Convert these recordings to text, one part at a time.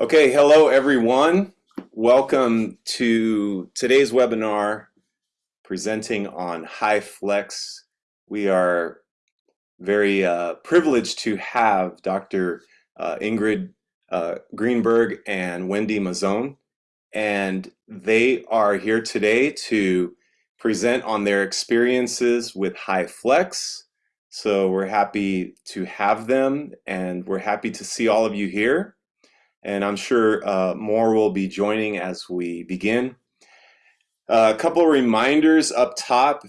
Okay, hello everyone. Welcome to today's webinar presenting on HyFlex. We are very uh, privileged to have Dr. Uh, Ingrid uh, Greenberg and Wendy Mazzone, and they are here today to present on their experiences with HyFlex. So we're happy to have them, and we're happy to see all of you here and I'm sure uh, more will be joining as we begin. Uh, a couple of reminders up top.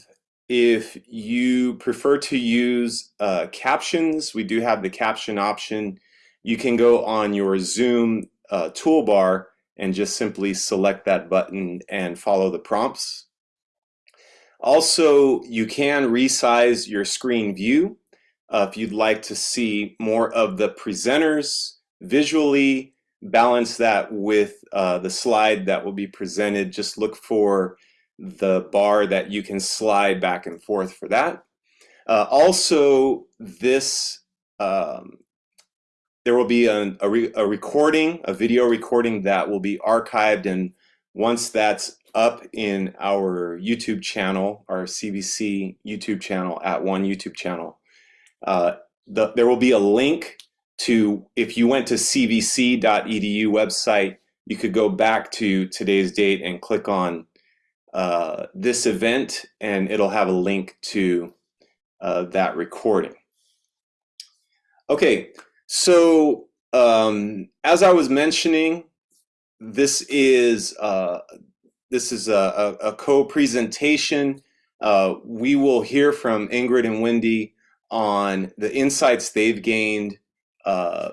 If you prefer to use uh, captions, we do have the caption option. You can go on your Zoom uh, toolbar and just simply select that button and follow the prompts. Also, you can resize your screen view uh, if you'd like to see more of the presenters visually balance that with uh, the slide that will be presented. Just look for the bar that you can slide back and forth for that. Uh, also, this um, there will be a, a, re a, recording, a video recording that will be archived, and once that's up in our YouTube channel, our CVC YouTube channel at one YouTube channel, uh, the, there will be a link to if you went to cvc.edu website, you could go back to today's date and click on uh, this event and it'll have a link to uh, that recording. Okay, so um, as I was mentioning, this is uh, this is a, a, a co-presentation. Uh, we will hear from Ingrid and Wendy on the insights they've gained uh,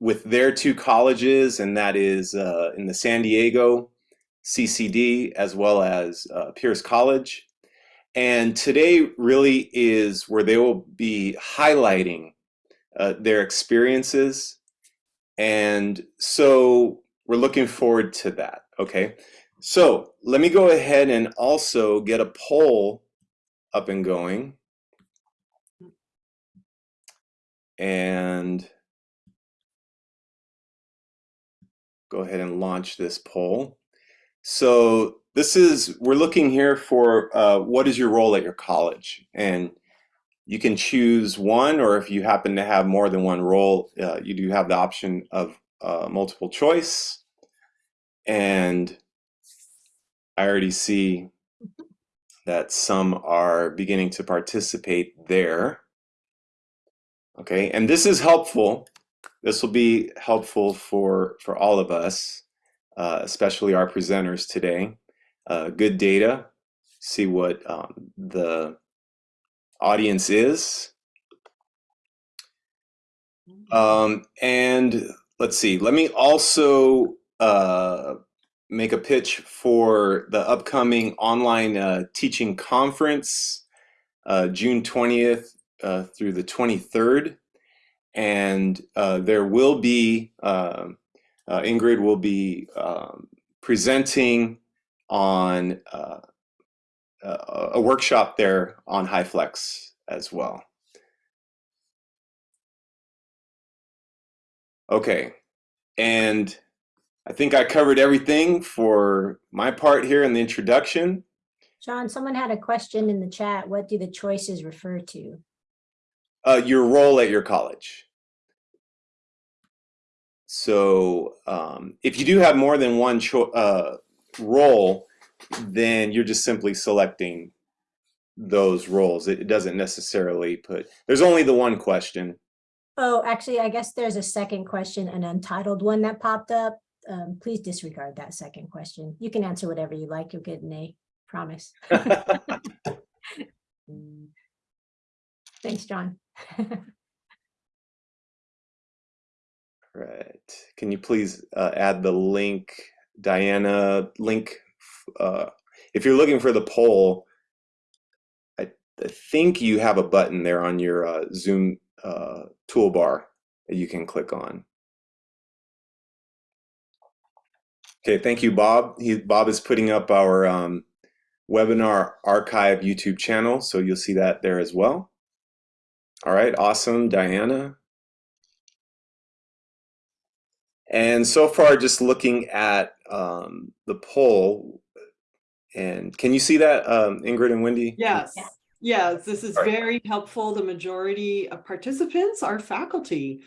with their two colleges, and that is uh, in the San Diego CCD as well as uh, Pierce College. And today really is where they will be highlighting uh, their experiences. And so we're looking forward to that, okay? So let me go ahead and also get a poll up and going. And go ahead and launch this poll. So this is, we're looking here for uh, what is your role at your college? And you can choose one, or if you happen to have more than one role, uh, you do have the option of uh, multiple choice. And I already see that some are beginning to participate there. Okay, and this is helpful this will be helpful for, for all of us, uh, especially our presenters today. Uh, good data, see what um, the audience is. Um, and let's see, let me also uh, make a pitch for the upcoming online uh, teaching conference, uh, June 20th uh, through the 23rd and uh, there will be, uh, uh, Ingrid will be um, presenting on uh, a workshop there on HyFlex as well. Okay, and I think I covered everything for my part here in the introduction. John, someone had a question in the chat. What do the choices refer to? Uh, your role at your college. So um, if you do have more than one uh, role, then you're just simply selecting those roles. It, it doesn't necessarily put, there's only the one question. Oh, actually, I guess there's a second question, an untitled one that popped up. Um, please disregard that second question. You can answer whatever you like. You'll get an A, promise. Thanks, John. Right. Can you please uh, add the link, Diana, link, uh, if you're looking for the poll, I, I, think you have a button there on your uh, Zoom uh, toolbar that you can click on. Okay, thank you, Bob. He, Bob is putting up our um, webinar archive YouTube channel, so you'll see that there as well. All right, awesome, Diana. And so far, just looking at um, the poll, and can you see that, um, Ingrid and Wendy? Yes, Yeah. yes, this is All right. very helpful. The majority of participants are faculty.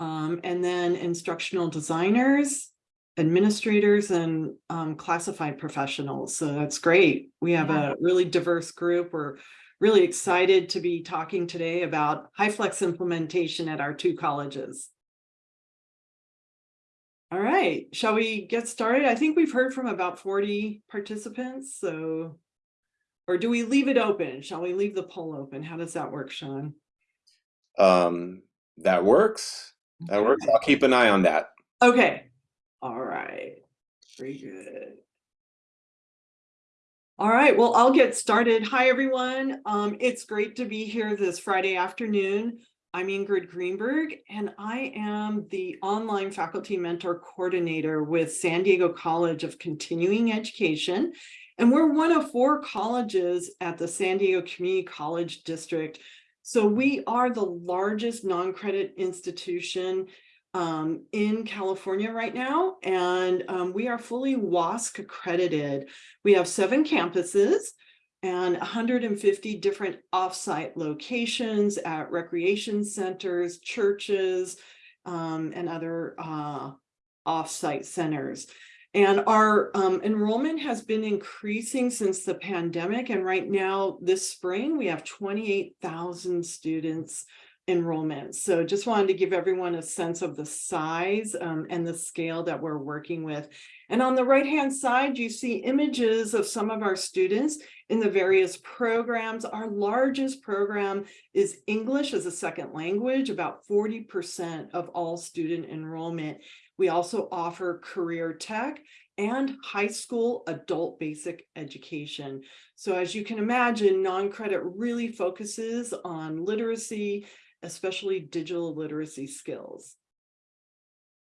Um, and then instructional designers, administrators and um, classified professionals. So that's great. We have Yeah. a really diverse group. We're really excited to be talking today about HyFlex implementation at our two colleges. All right, shall we get started? I think we've heard from about 40 participants, so or do we leave it open? Shall we leave the poll open? How does that work, Sean? Um, that works. That works. I'll keep an eye on that. Okay, all right, very good. All right, well, I'll get started. Hi, everyone. Um, it's great to be here this Friday afternoon. I'm Ingrid Greenberg, and I am the online faculty mentor coordinator with San Diego College of Continuing Education. And we're one of four colleges at the San Diego Community College District. So we are the largest non-credit institution um, in California right now, and um, we are fully WASC accredited. We have seven campuses and 150 different offsite locations at recreation centers, churches, um, and other uh, offsite centers. And our um, enrollment has been increasing since the pandemic. And right now, this spring, we have 28,000 students enrollment. So just wanted to give everyone a sense of the size um, and the scale that we're working with. And on the right-hand side, you see images of some of our students in the various programs. Our largest program is English as a second language, about 40% of all student enrollment. We also offer career tech and high school adult basic education. So as you can imagine, non-credit really focuses on literacy, especially digital literacy skills.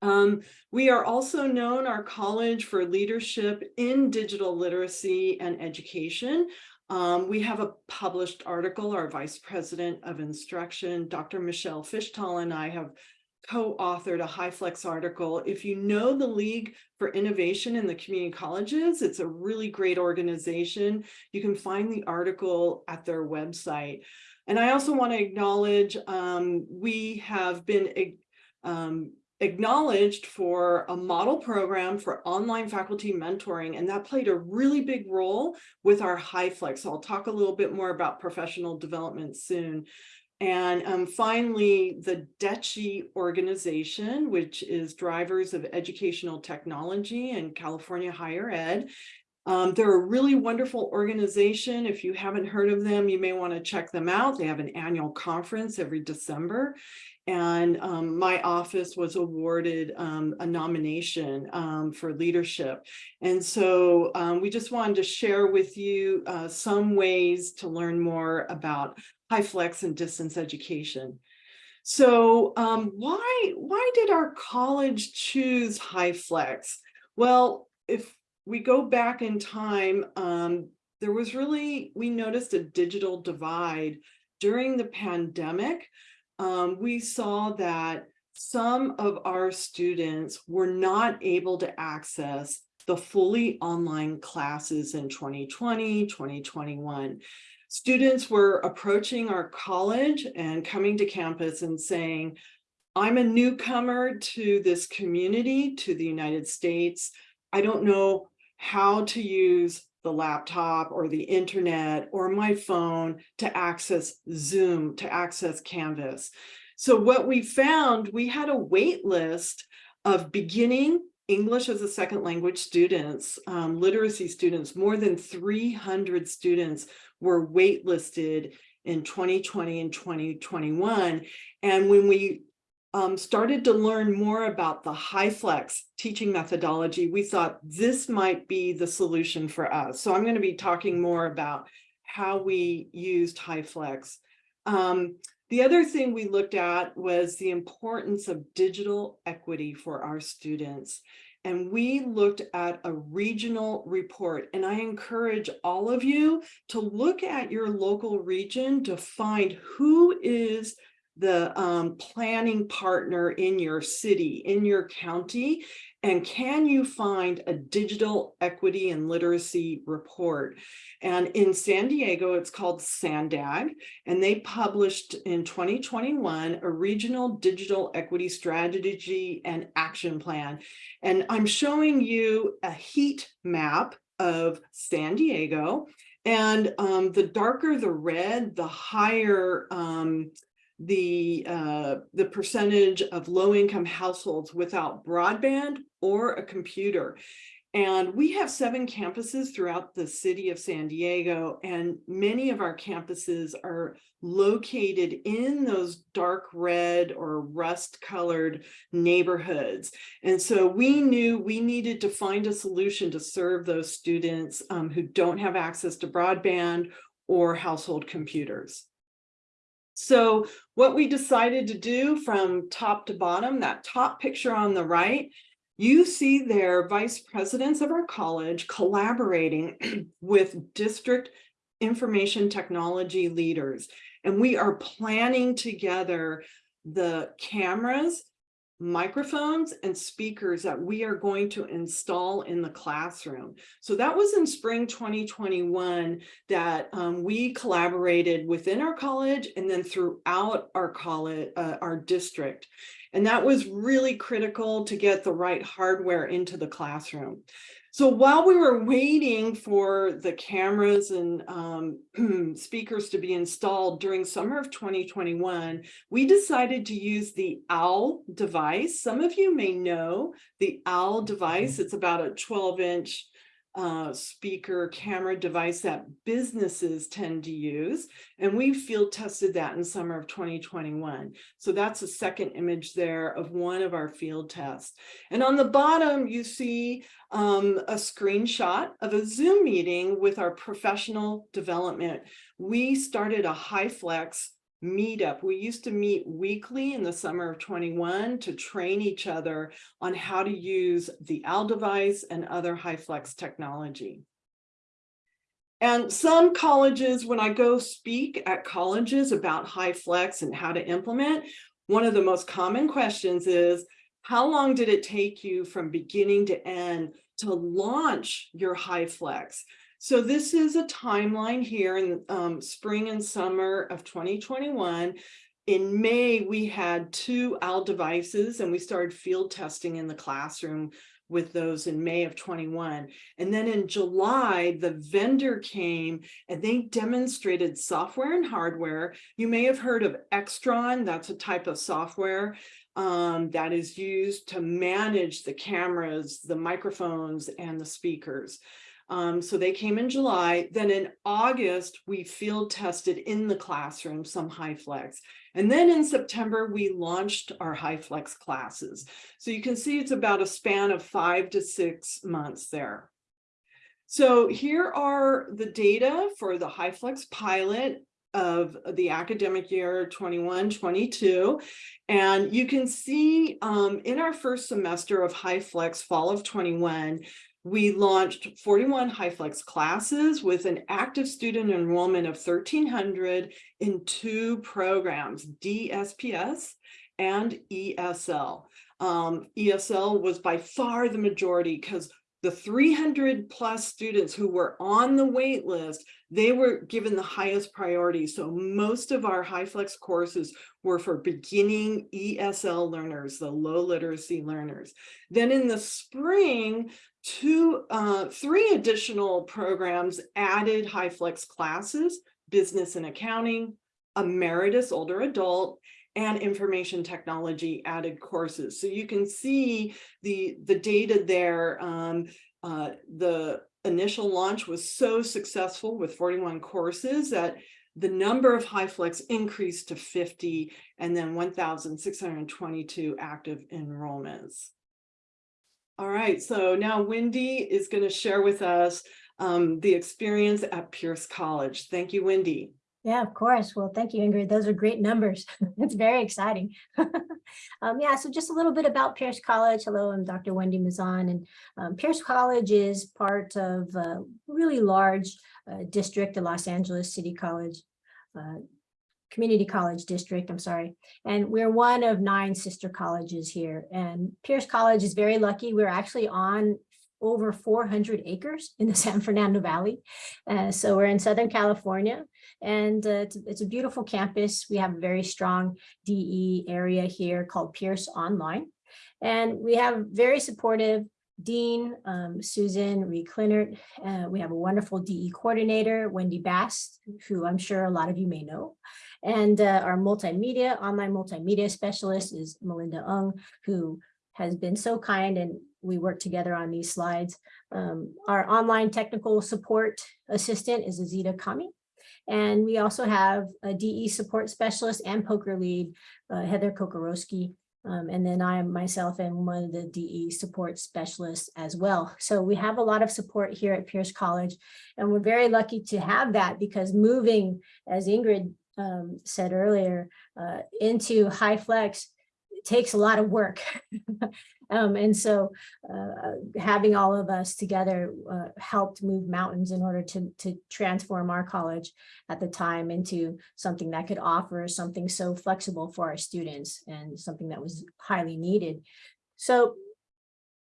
Um, we are also known, our college, for leadership in digital literacy and education. Um, we have a published article, our Vice President of Instruction, Dr. Michelle Fischthal and I have co-authored a HyFlex article. If you know the League for Innovation in the Community Colleges, it's a really great organization. You can find the article at their website. And I also want to acknowledge um, we have been um, acknowledged for a model program for online faculty mentoring, and that played a really big role with our HyFlex. So I'll talk a little bit more about professional development soon. And um, finally, the DETCHE organization, which is Drivers of Educational Technology and California Higher Ed. Um, they're a really wonderful organization. If you haven't heard of them, you may want to check them out. They have an annual conference every December. And um, my office was awarded um, a nomination um, for leadership. And so um, we just wanted to share with you uh, some ways to learn more about high flex and distance education. So um, why, why did our college choose high flex? Well, if we go back in time, um, there was really, we noticed a digital divide during the pandemic. Um, we saw that some of our students were not able to access the fully online classes in 2020, 2021. Students were approaching our college and coming to campus and saying, I'm a newcomer to this community, to the United States. I don't know how to use the laptop or the internet or my phone to access Zoom, to access Canvas. So what we found, we had a wait list of beginning English as a second language students, um, literacy students, more than 300 students were waitlisted in 2020 and 2021. And when we um, started to learn more about the HyFlex teaching methodology, we thought this might be the solution for us. So I'm going to be talking more about how we used HyFlex. Um, the other thing we looked at was the importance of digital equity for our students. And we looked at a regional report. And I encourage all of you to look at your local region to find who is the um, planning partner in your city, in your county? And can you find a digital equity and literacy report? And in San Diego, it's called SANDAG, and they published in 2021 a regional digital equity strategy and action plan. And I'm showing you a heat map of San Diego. And um, the darker the red, the higher um, the uh, the percentage of low-income households without broadband or a computer. And we have seven campuses throughout the city of San Diego, and many of our campuses are located in those dark red or rust colored neighborhoods. And so we knew we needed to find a solution to serve those students um, who don't have access to broadband or household computers. So what we decided to do from top to bottom, that top picture on the right, you see there vice presidents of our college collaborating with district information technology leaders. And we are planning together the cameras, microphones and speakers that we are going to install in the classroom. So that was in spring 2021 that um, we collaborated within our college and then throughout our college, uh, our district. And that was really critical to get the right hardware into the classroom. So while we were waiting for the cameras and um, speakers to be installed during summer of 2021, we decided to use the OWL device. Some of you may know the OWL device. It's about a 12 inch uh, speaker camera device that businesses tend to use. And we field tested that in summer of 2021. So that's a second image there of one of our field tests. And on the bottom, you see um, a screenshot of a Zoom meeting with our professional development. We started a HyFlex meetup. We used to meet weekly in the summer of 21 to train each other on how to use the OWL device and other HyFlex technology. And some colleges, when I go speak at colleges about HyFlex and how to implement, one of the most common questions is, how long did it take you from beginning to end to launch your HyFlex? So this is a timeline here in um, spring and summer of 2021. In May, we had two OWL devices and we started field testing in the classroom with those in May of 21. And then in July, the vendor came and they demonstrated software and hardware. You may have heard of Extron, that's a type of software um, that is used to manage the cameras, the microphones, and the speakers. Um, so they came in July. Then in August, we field tested in the classroom some high flex. And then in September, we launched our high flex classes. So you can see it's about a span of five to six months there. So here are the data for the high flex pilot of the academic year 21, 22. And you can see um, in our first semester of high flex fall of 21, we launched 41 HyFlex classes with an active student enrollment of 1,300 in two programs, DSPS and ESL. Um, ESL was by far the majority because the 300 plus students who were on the wait list, they were given the highest priority. So most of our HyFlex courses were for beginning ESL learners, the low literacy learners. Then in the spring, two, uh, three additional programs added high flex classes, business and accounting, emeritus older adult, and information technology added courses. So you can see the, the data there. Um, uh, the initial launch was so successful with 41 courses that the number of high flex increased to 50 and then 1,622 active enrollments. All right, so now Wendy is going to share with us um, the experience at Pierce College. Thank you, Wendy. Yeah, of course. Well, thank you, Ingrid. Those are great numbers. it's very exciting. um, yeah, so just a little bit about Pierce College. Hello, I'm Dr. Wendy Mazan, and um, Pierce College is part of a really large uh, district, the Los Angeles City College uh, community college district, I'm sorry. And we're one of nine sister colleges here. And Pierce College is very lucky. We're actually on over 400 acres in the San Fernando Valley. Uh, so we're in Southern California and uh, it's, it's a beautiful campus. We have a very strong DE area here called Pierce Online. And we have very supportive Dean, um, Susan Rhi-Kleinert. Uh, we have a wonderful DE coordinator, Wendy Bass, who I'm sure a lot of you may know. And uh, our multimedia, online multimedia specialist is Melinda Ung, who has been so kind and we work together on these slides. Um, our online technical support assistant is Azita Kami. And we also have a DE support specialist and POCR lead, uh, Heather Kokorowski. Um, and then I myself am one of the DE support specialists as well. So we have a lot of support here at Pierce College, and we're very lucky to have that because moving, as Ingrid um, said earlier, uh, into high flex takes a lot of work. um, and so uh, having all of us together uh, helped move mountains in order to, to transform our college at the time into something that could offer something so flexible for our students and something that was highly needed. So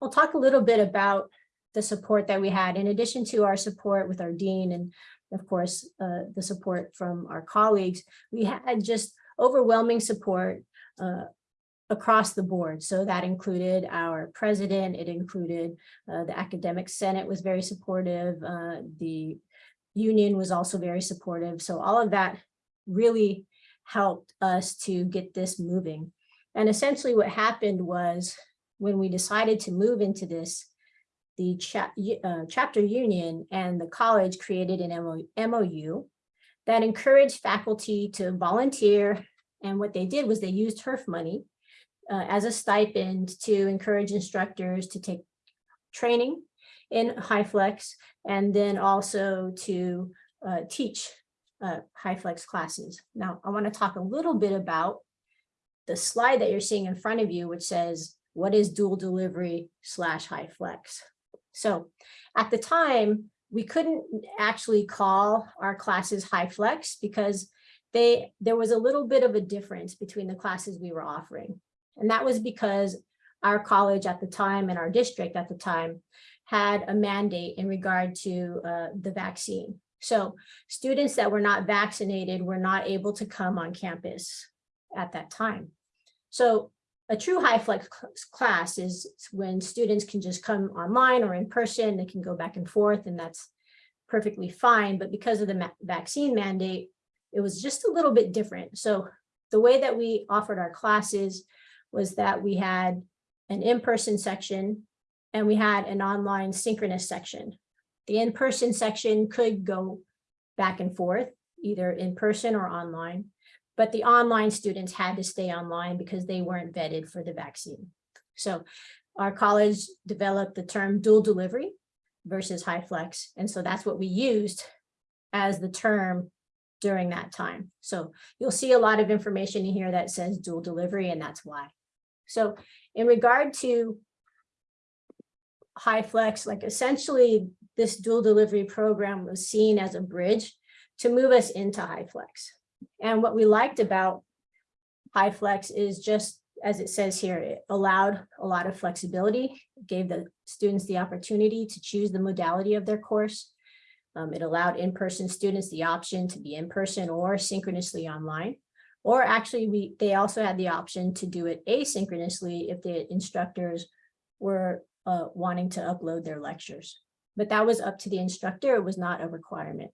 we'll talk a little bit about the support that we had in addition to our support with our dean and of course uh, the support from our colleagues we had just overwhelming support uh, across the board. So that included our president, it included uh, the academic senate was very supportive, uh, the union was also very supportive. So all of that really helped us to get this moving. And essentially what happened was when we decided to move into this, the cha uh, chapter union and the college created an MOU that encouraged faculty to volunteer. And what they did was they used HEERF money uh, as a stipend to encourage instructors to take training in HyFlex and then also to uh, teach uh, HyFlex classes. Now, I want to talk a little bit about the slide that you're seeing in front of you, which says, what is dual delivery slash HyFlex? So at the time, we couldn't actually call our classes high flex because they there was a little bit of a difference between the classes we were offering. And that was because our college at the time and our district at the time had a mandate in regard to uh, the vaccine. So students that were not vaccinated were not able to come on campus at that time. So a true high flex class is when students can just come online or in person, they can go back and forth and that's perfectly fine. But because of the vaccine mandate, it was just a little bit different. So the way that we offered our classes was that we had an in-person section and we had an online synchronous section. The in-person section could go back and forth, either in person or online, but the online students had to stay online because they weren't vetted for the vaccine. So our college developed the term dual delivery versus high flex. And so that's what we used as the term during that time. So you'll see a lot of information in here that says dual delivery, and that's why. So in regard to high flex, like essentially this dual delivery program was seen as a bridge to move us into high flex. And what we liked about high is just as it says here, it allowed a lot of flexibility, gave the students the opportunity to choose the modality of their course. Um, it allowed in-person students the option to be in person or synchronously online. Or actually, we they also had the option to do it asynchronously if the instructors were uh, wanting to upload their lectures. But that was up to the instructor. It was not a requirement.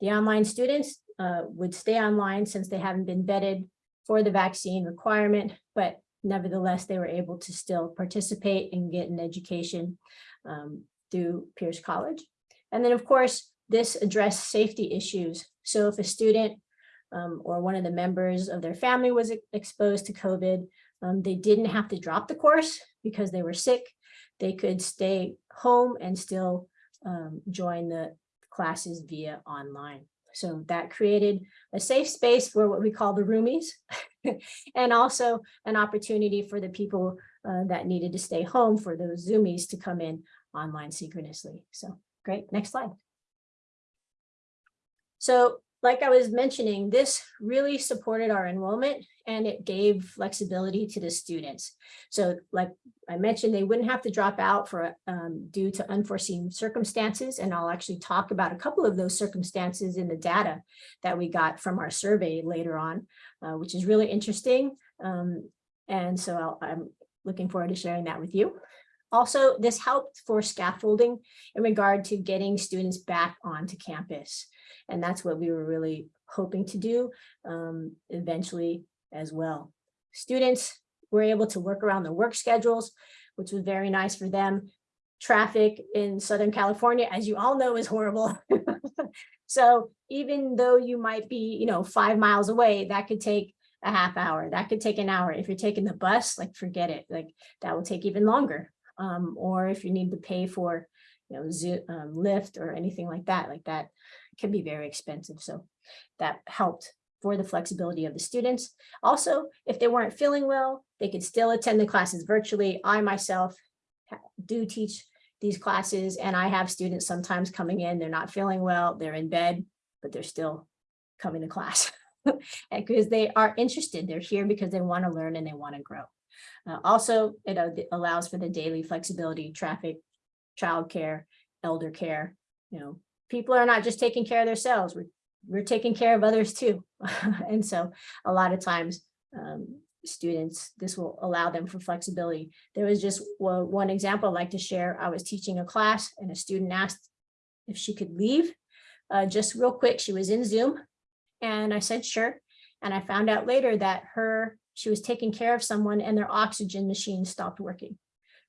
The online students uh, would stay online since they haven't been vetted for the vaccine requirement, but nevertheless, they were able to still participate and get an education um, through Pierce College. And then, of course, this addressed safety issues. So if a student um, or one of the members of their family was exposed to COVID, um, they didn't have to drop the course because they were sick. They could stay home and still um, join the classes via online. So that created a safe space for what we call the roomies and also an opportunity for the people uh, that needed to stay home for those zoomies to come in online synchronously. So great, next slide. So like I was mentioning, this really supported our enrollment and it gave flexibility to the students. So like I mentioned, they wouldn't have to drop out for um, due to unforeseen circumstances. And I'll actually talk about a couple of those circumstances in the data that we got from our survey later on, uh, which is really interesting. Um, and so I'll, I'm looking forward to sharing that with you. Also, this helped for scaffolding in regard to getting students back onto campus. And that's what we were really hoping to do um, eventually as well. Students were able to work around their work schedules, which was very nice for them. Traffic in Southern California, as you all know, is horrible. so even though you might be, you know, five miles away, that could take a half hour. That could take an hour. If you're taking the bus, like forget it, like that will take even longer. Um, or if you need to pay for, you know, um, Lyft or anything like that, like that can be very expensive. So that helped for the flexibility of the students. Also, if they weren't feeling well, they could still attend the classes virtually. I myself do teach these classes and I have students sometimes coming in, they're not feeling well, they're in bed, but they're still coming to class. because they are interested, they're here because they want to learn and they want to grow. Uh, also, it uh, allows for the daily flexibility, traffic, childcare, elder care. You know, people are not just taking care of themselves. We're, we're taking care of others too. and so a lot of times um, students, this will allow them for flexibility. There was just one example I'd like to share. I was teaching a class and a student asked if she could leave uh, just real quick. She was in Zoom and I said, sure. And I found out later that her she was taking care of someone and their oxygen machine stopped working.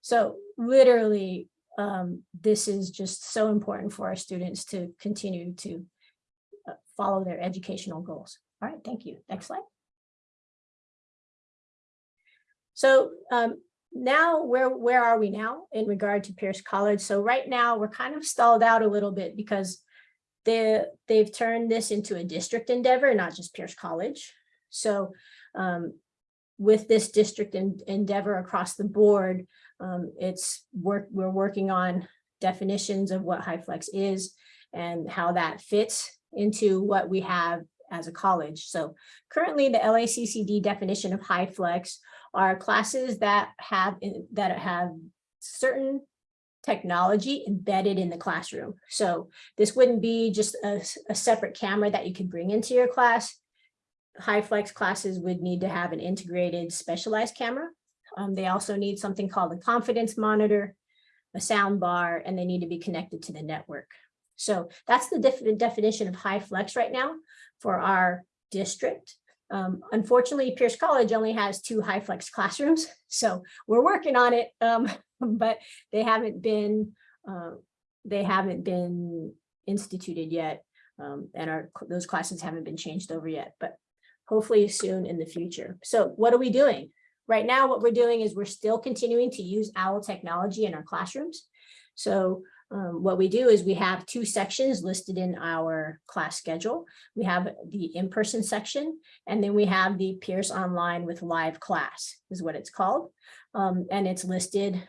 So literally, um, this is just so important for our students to continue to uh, follow their educational goals. All right, thank you. Next slide. So um, now where, where are we now in regard to Pierce College? So right now we're kind of stalled out a little bit because they, they've turned this into a district endeavor, not just Pierce College. So um, with this district en endeavor across the board, um, it's work, we're working on definitions of what HyFlex is and how that fits into what we have as a college. So currently the LACCD definition of HyFlex are classes that have that have certain technology embedded in the classroom. So this wouldn't be just a, a separate camera that you could bring into your class HyFlex classes would need to have an integrated specialized camera. Um, they also need something called a confidence monitor, a sound bar, and they need to be connected to the network. So that's the def definition of high flex right now for our district. Um, unfortunately, Pierce College only has two high flex classrooms, so we're working on it, um, but they haven't been uh, they haven't been instituted yet, um, and our those classes haven't been changed over yet. But hopefully soon in the future. So what are we doing? Right now, what we're doing is we're still continuing to use OWL technology in our classrooms. So um, what we do is we have two sections listed in our class schedule. We have the in-person section, and then we have the Pierce Online with live class is what it's called. Um, and it's listed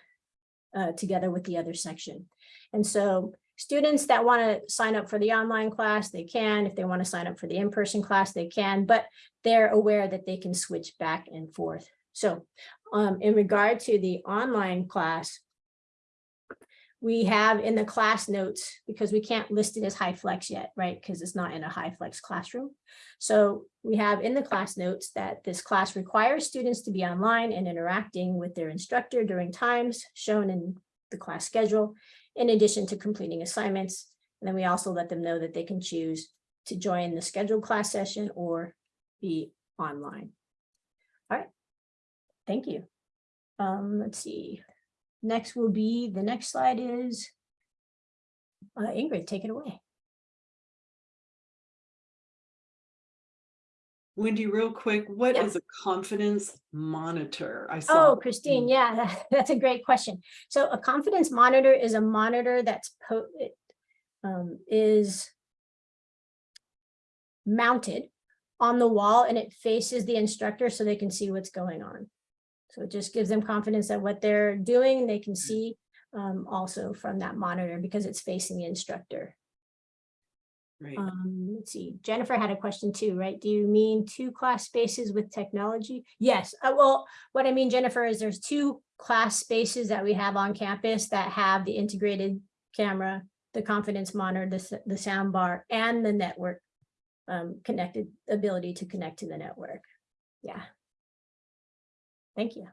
uh, together with the other section. And so Students that want to sign up for the online class, they can. If they want to sign up for the in-person class, they can, but they're aware that they can switch back and forth. So um, in regard to the online class, we have in the class notes, because we can't list it as high flex yet, right? Because it's not in a high flex classroom. So we have in the class notes that this class requires students to be online and interacting with their instructor during times shown in the class schedule in addition to completing assignments. And then we also let them know that they can choose to join the scheduled class session or be online. All right, thank you. Um, let's see. Next will be, the next slide is uh, Ingrid, take it away. Wendy, real quick, what is Yeah. a confidence monitor? I saw. Oh, Christine, yeah, that- that's a great question. So a confidence monitor is a monitor that's um, is mounted on the wall and it faces the instructor so they can see what's going on. So it just gives them confidence that what they're doing, they can see um, also from that monitor because it's facing the instructor. Right. Um, let's see, Jennifer had a question too, right? Do you mean two class spaces with technology? Yes, uh, well, what I mean, Jennifer, is there's two class spaces that we have on campus that have the integrated camera, the confidence monitor, the, the sound bar and the network um, connected, ability to connect to the network. Yeah. Thank you.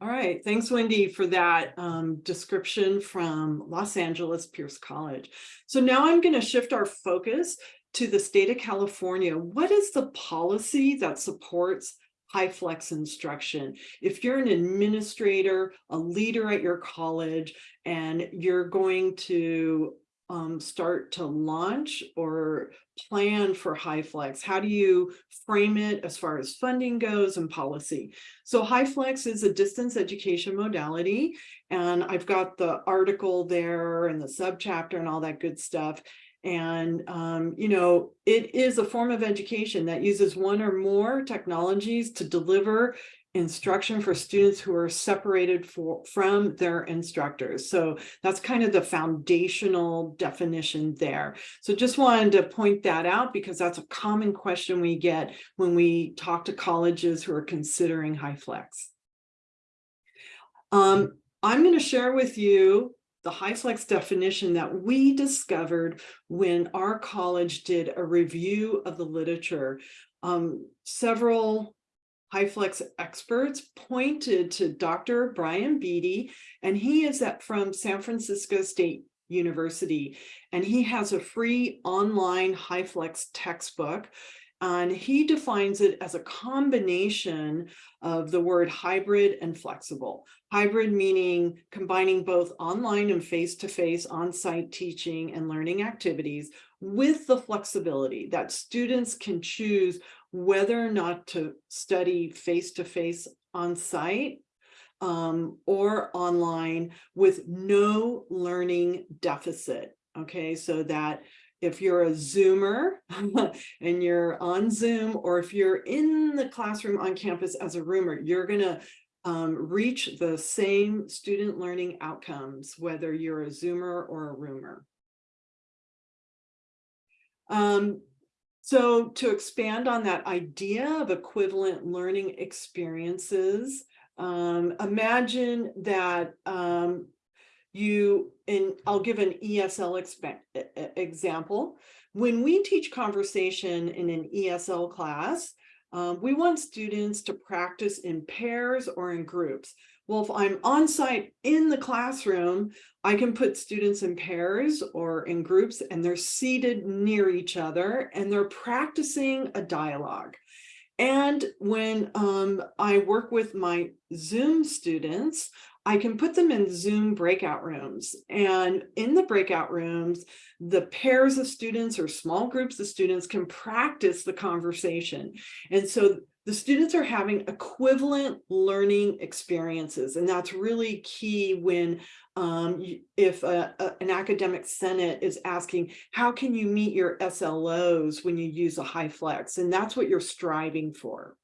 All right, thanks Wendy for that um, description from Los Angeles Pierce College. So now I'm going to shift our focus to the state of California. What is the policy that supports high flex instruction? If you're an administrator, a leader at your college, and you're going to um, start to launch or plan for high flex, how do you frame it as far as funding goes and policy? So HyFlex is a distance education modality, and I've got the article there and the subchapter and all that good stuff. And, um, you know, it is a form of education that uses one or more technologies to deliver instruction for students who are separated for, from their instructors. So that's kind of the foundational definition there. So just wanted to point that out because that's a common question we get when we talk to colleges who are considering high flex. Um, I'm going to share with you the high flex definition that we discovered when our college did a review of the literature. Um, several high flex experts pointed to Dr. Brian Beatty, and he is at from San Francisco State University, and he has a free online high flex textbook. And he defines it as a combination of the word hybrid and flexible. Hybrid meaning combining both online and face-to-face on-site teaching and learning activities with the flexibility that students can choose whether or not to study face-to-face on-site um, or online with no learning deficit. Okay, so that if you're a Zoomer and you're on Zoom, or if you're in the classroom on campus as a roomer, you're gonna um, reach the same student learning outcomes, whether you're a Zoomer or a roomer. Um, so to expand on that idea of equivalent learning experiences, um, imagine that um, you, and I'll give an ESL example. When we teach conversation in an ESL class, um, we want students to practice in pairs or in groups. Well, if I'm on site in the classroom, I can put students in pairs or in groups and they're seated near each other and they're practicing a dialogue. And when um, I work with my Zoom students, I can put them in Zoom breakout rooms. And in the breakout rooms, the pairs of students or small groups of students can practice the conversation. And so the students are having equivalent learning experiences. And that's really key when um, if a, a- an academic senate is asking, how can you meet your SLOs when you use a high flex? And that's what you're striving for.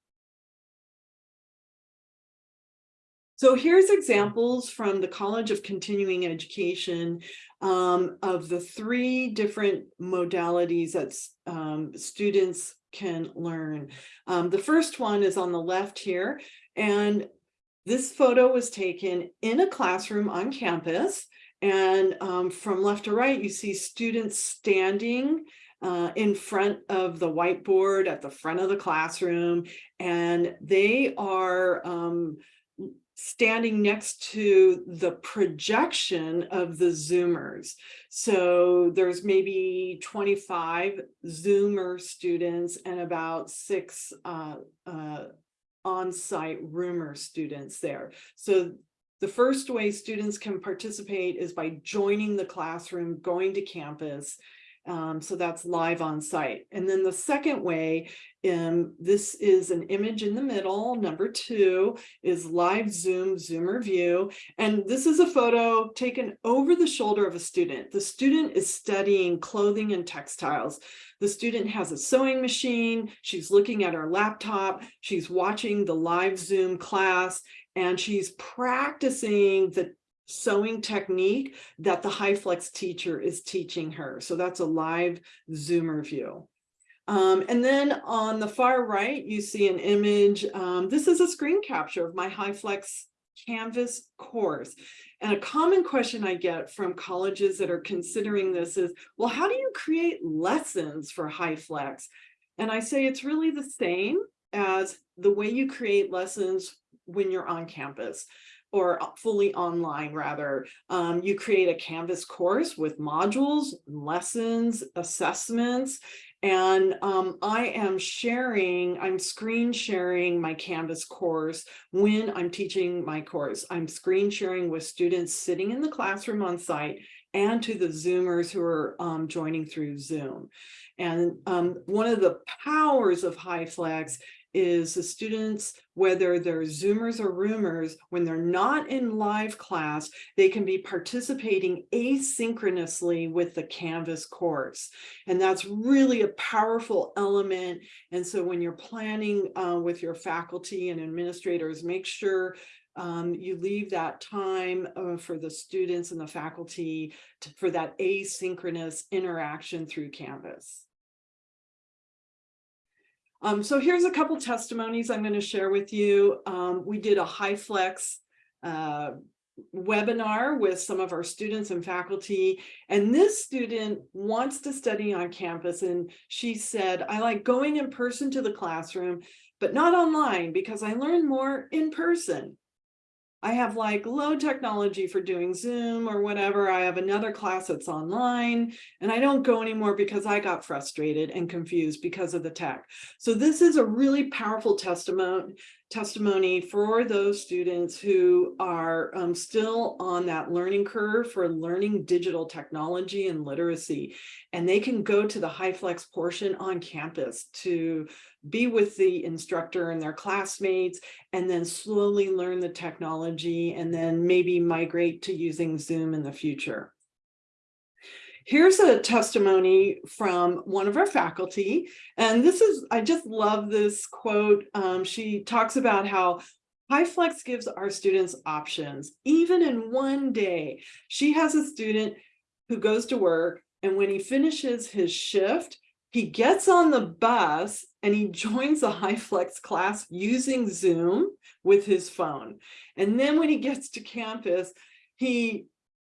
So here's examples from the College of Continuing Education um, of the three different modalities that um, students can learn. Um, the first one is on the left here, and this photo was taken in a classroom on campus. And um, from left to right, you see students standing uh, in front of the whiteboard at the front of the classroom, and they are um, standing next to the projection of the Zoomers. So there's maybe 25 Zoomer students and about six uh, uh, on-site roomer students there. So the first way students can participate is by joining the classroom, going to campus. Um, so that's live on site. And then the second way, um, this is an image in the middle. Number two is live Zoom, Zoomer view. And this is a photo taken over the shoulder of a student. The student is studying clothing and textiles. The student has a sewing machine. She's looking at her laptop. She's watching the live Zoom class and she's practicing the sewing technique that the HyFlex teacher is teaching her. So that's a live Zoomer view. Um, and then on the far right, you see an image. Um, this is a screen capture of my HyFlex Canvas course. And a common question I get from colleges that are considering this is, well, how do you create lessons for HyFlex? And I say it's really the same as the way you create lessons when you're on campus or fully online rather. Um, you create a Canvas course with modules, lessons, assessments, and um, I am sharing, I'm screen sharing my Canvas course when I'm teaching my course. I'm screen sharing with students sitting in the classroom on site and to the Zoomers who are um, joining through Zoom. And um, one of the powers of HyFlex is the students, whether they're Zoomers or Roomers, when they're not in live class, they can be participating asynchronously with the Canvas course. And that's really a powerful element. And so when you're planning uh, with your faculty and administrators, make sure um, you leave that time uh, for the students and the faculty to, for that asynchronous interaction through Canvas. Um, so here's a couple testimonies I'm going to share with you. Um, we did a HyFlex uh, webinar with some of our students and faculty, and this student wants to study on campus, and she said, I like going in person to the classroom, but not online because I learn more in person. I have like low technology for doing Zoom or whatever. I have another class that's online and I don't go anymore because I got frustrated and confused because of the tech. So this is a really powerful testimony testimony for those students who are um, still on that learning curve for learning digital technology and literacy. And they can go to the HyFlex portion on campus to be with the instructor and their classmates, and then slowly learn the technology and then maybe migrate to using Zoom in the future. Here's a testimony from one of our faculty, and this is, I just love this quote. Um, she talks about how HyFlex gives our students options, even in one day. She has a student who goes to work, and when he finishes his shift, he gets on the bus and he joins a HyFlex class using Zoom with his phone. And then when he gets to campus, he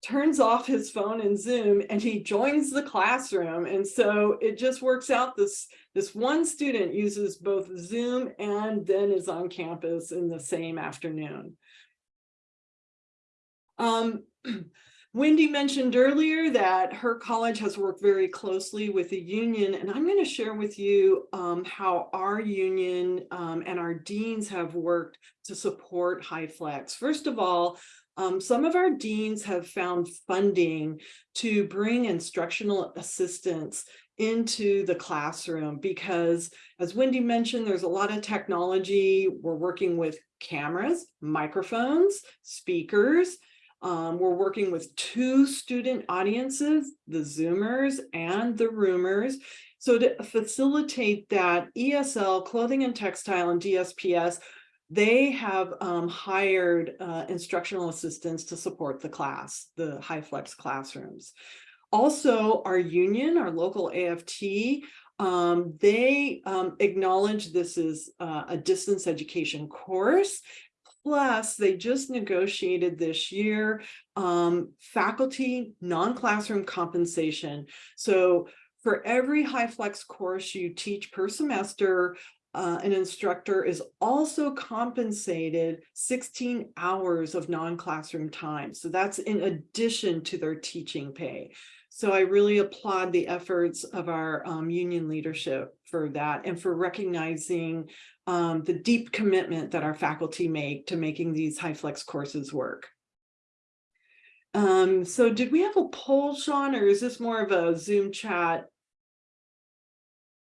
turns off his phone and Zoom and he joins the classroom. And so it just works out this, this one student uses both Zoom and then is on campus in the same afternoon. Um, Wendy mentioned earlier that her college has worked very closely with the union, and I'm going to share with you um, how our union um, and our deans have worked to support HyFlex. First of all, um, some of our deans have found funding to bring instructional assistants into the classroom because as Wendy mentioned, there's a lot of technology. We're working with cameras, microphones, speakers. Um, we're working with two student audiences, the Zoomers and the Roomers. So to facilitate that ESL, clothing and textile and DSPS they have um, hired uh, instructional assistants to support the class, the HyFlex classrooms. Also, our union, our local AFT, um, they um, acknowledge this is uh, a distance education course. Plus, they just negotiated this year um, faculty non-classroom compensation. So for every HyFlex course you teach per semester, uh, an instructor is also compensated 16 hours of non-classroom time. So that's in addition to their teaching pay. So I really applaud the efforts of our um, union leadership for that and for recognizing um, the deep commitment that our faculty make to making these HyFlex courses work. Um, so did we have a poll, Sean, or is this more of a Zoom chat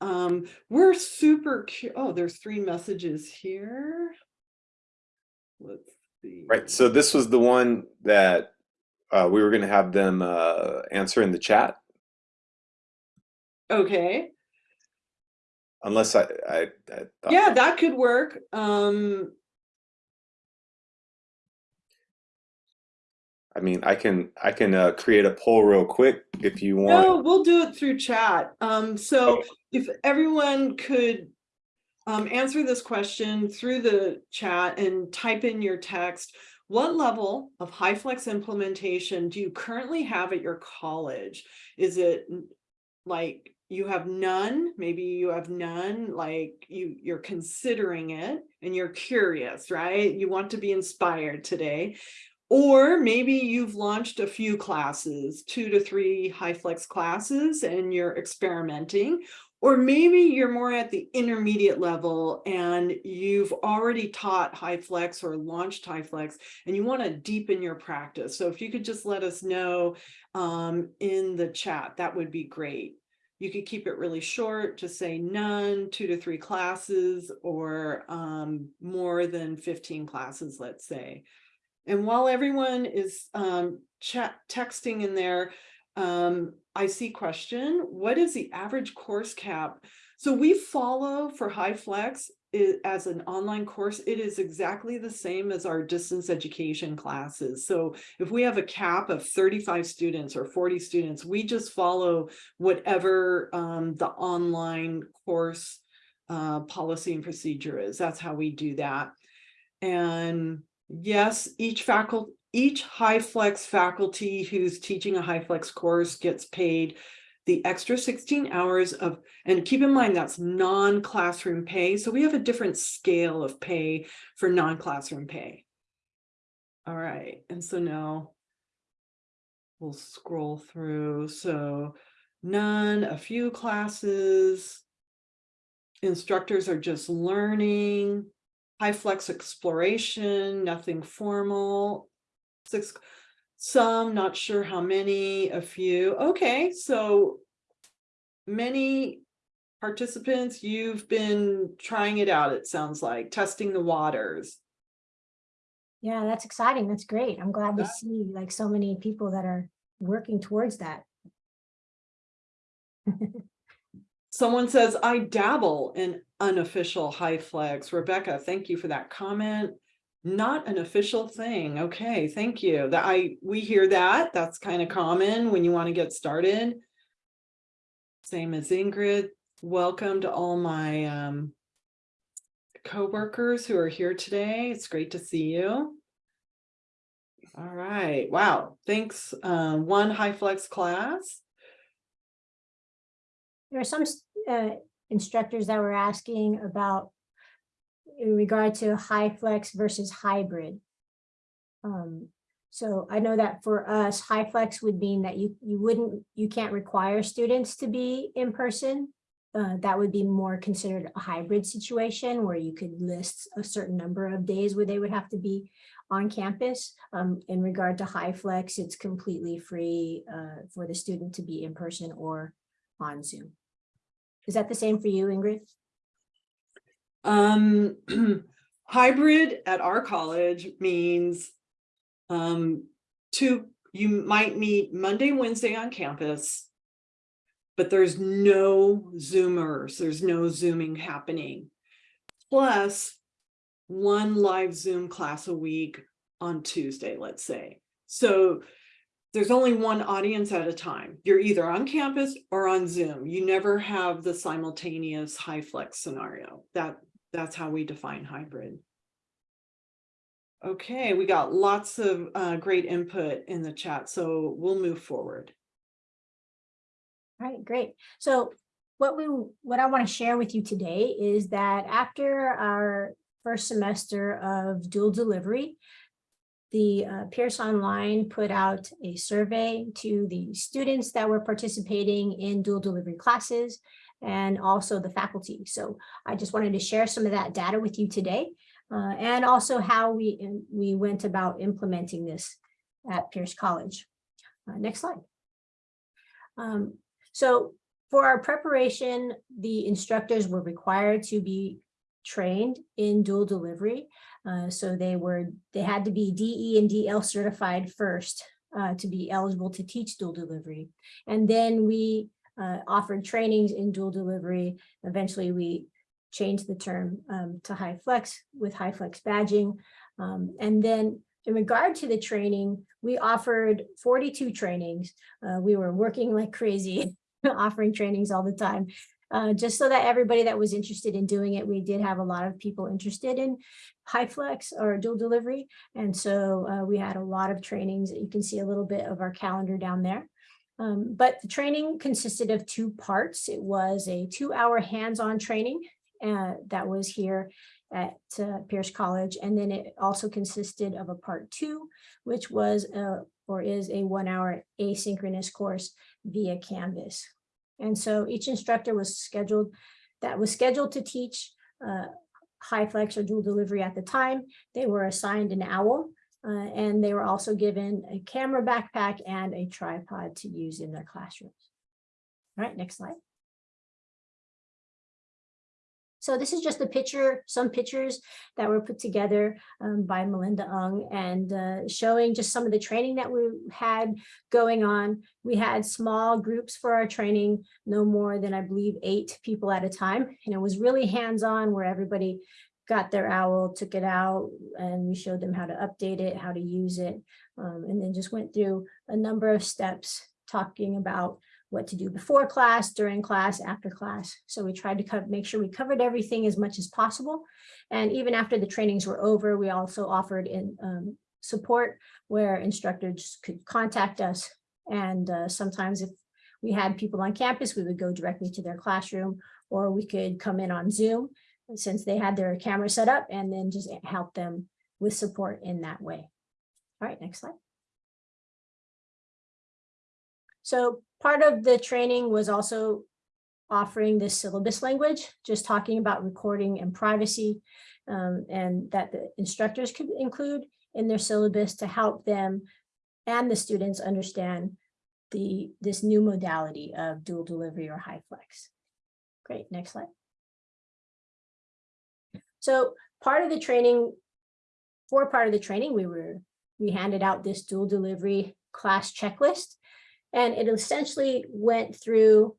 um, we're super, oh, there's three messages here. Let's see. Right. So this was the one that uh, we were going to have them uh, answer in the chat. Okay. Unless I, I, I yeah, that could work. Um, I mean, I can I can uh, create a poll real quick if you want. No, we'll do it through chat. Um, so if everyone could um, answer this question through the chat and type in your text. What level of HyFlex implementation do you currently have at your college? Is it like you have none? Maybe you have none, like you, you're considering it and you're curious, right? You want to be inspired today. Or maybe you've launched a few classes, two to three HyFlex classes, and you're experimenting. Or maybe you're more at the intermediate level and you've already taught HyFlex or launched HyFlex and you want to deepen your practice. So if you could just let us know um, in the chat, that would be great. You could keep it really short, just say none, two to three classes, or um, more than 15 classes, let's say. And while everyone is um, chat texting in there, um, I see question, what is the average course cap? So we follow for HyFlex as an online course, it is exactly the same as our distance education classes. So if we have a cap of 35 students or 40 students, we just follow whatever um, the online course uh, policy and procedure is. That's how we do that. And yes, each faculty, each HyFlex faculty who's teaching a HyFlex course gets paid the extra 16 hours of, and keep in mind that's non-classroom pay. So we have a different scale of pay for non-classroom pay. All right, and so now we'll scroll through. So none, a few classes. Instructors are just learning. HyFlex exploration, nothing formal. Six, some, not sure how many, a few. Okay, so many participants, you've been trying it out, it sounds like, testing the waters. Yeah, that's exciting. That's great. I'm glad to see like so many people that are working towards that. Someone says, I dabble in unofficial HyFlex. Rebecca, thank you for that comment. Not an official thing. Okay, thank you. That I, we hear that. That's kind of common when you want to get started. Same as Ingrid. Welcome to all my um coworkers who are here today. It's great to see you. All right. Wow. Thanks. Uh, one HyFlex class. There are some uh, instructors that were asking about in regard to HyFlex versus hybrid. Um, so I know that for us, HyFlex would mean that you, you wouldn't, you can't require students to be in person. Uh, that would be more considered a hybrid situation where you could list a certain number of days where they would have to be on campus. Um, in regard to HyFlex, it's completely free uh, for the student to be in person or on Zoom. Is that the same for you, Ingrid? Um, hybrid at our college means um, two, you might meet Monday, Wednesday on campus, but there's no Zoomers, there's no Zooming happening. Plus one live Zoom class a week on Tuesday, let's say. So there's only one audience at a time. You're either on campus or on Zoom. You never have the simultaneous HyFlex scenario. That that's how we define hybrid. Okay, we got lots of uh, great input in the chat, so we'll move forward. All right, great. So what we, what I want to share with you today is that after our first semester of dual delivery, the uh, Pierce Online put out a survey to the students that were participating in dual delivery classes and also the faculty. So I just wanted to share some of that data with you today uh, and also how we, we went about implementing this at Pierce College. Uh, next slide. Um, so for our preparation, the instructors were required to be trained in dual delivery. Uh, so they were, they had to be DE and DL certified first uh, to be eligible to teach dual delivery. And then we uh, offered trainings in dual delivery. Eventually, we changed the term um, to HyFlex with HyFlex badging. Um, and then in regard to the training, we offered 42 trainings. Uh, we were working like crazy, offering trainings all the time. Uh, just so that everybody that was interested in doing it, we did have a lot of people interested in HyFlex or dual delivery. And so uh, we had a lot of trainings. You can see a little bit of our calendar down there. Um, but the training consisted of two parts. It was a two hour hands-on training uh, that was here at uh, Pierce College. And then it also consisted of a part two, which was uh, or is a one hour asynchronous course via Canvas. And so each instructor was scheduled, that was scheduled to teach uh, HyFlex or dual delivery at the time. They were assigned an owl uh, and they were also given a camera backpack and a tripod to use in their classrooms. All right, next slide. So this is just a picture, some pictures that were put together um, by Melinda Ung and uh, showing just some of the training that we had going on. We had small groups for our training, no more than I believe eight people at a time. And it was really hands-on where everybody got their owl, took it out, and we showed them how to update it, how to use it, um, and then just went through a number of steps talking about what to do before class, during class, after class. So we tried to make sure we covered everything as much as possible. And even after the trainings were over, we also offered in um, support where instructors could contact us. And uh, sometimes if we had people on campus, we would go directly to their classroom or we could come in on Zoom since they had their camera set up and then just help them with support in that way. All right, next slide. So part of the training was also offering this syllabus language, just talking about recording and privacy, um, and that the instructors could include in their syllabus to help them and the students understand the this new modality of dual delivery or HyFlex. Great, next slide. So part of the training, for part of the training, we were we handed out this dual delivery class checklist and it essentially went through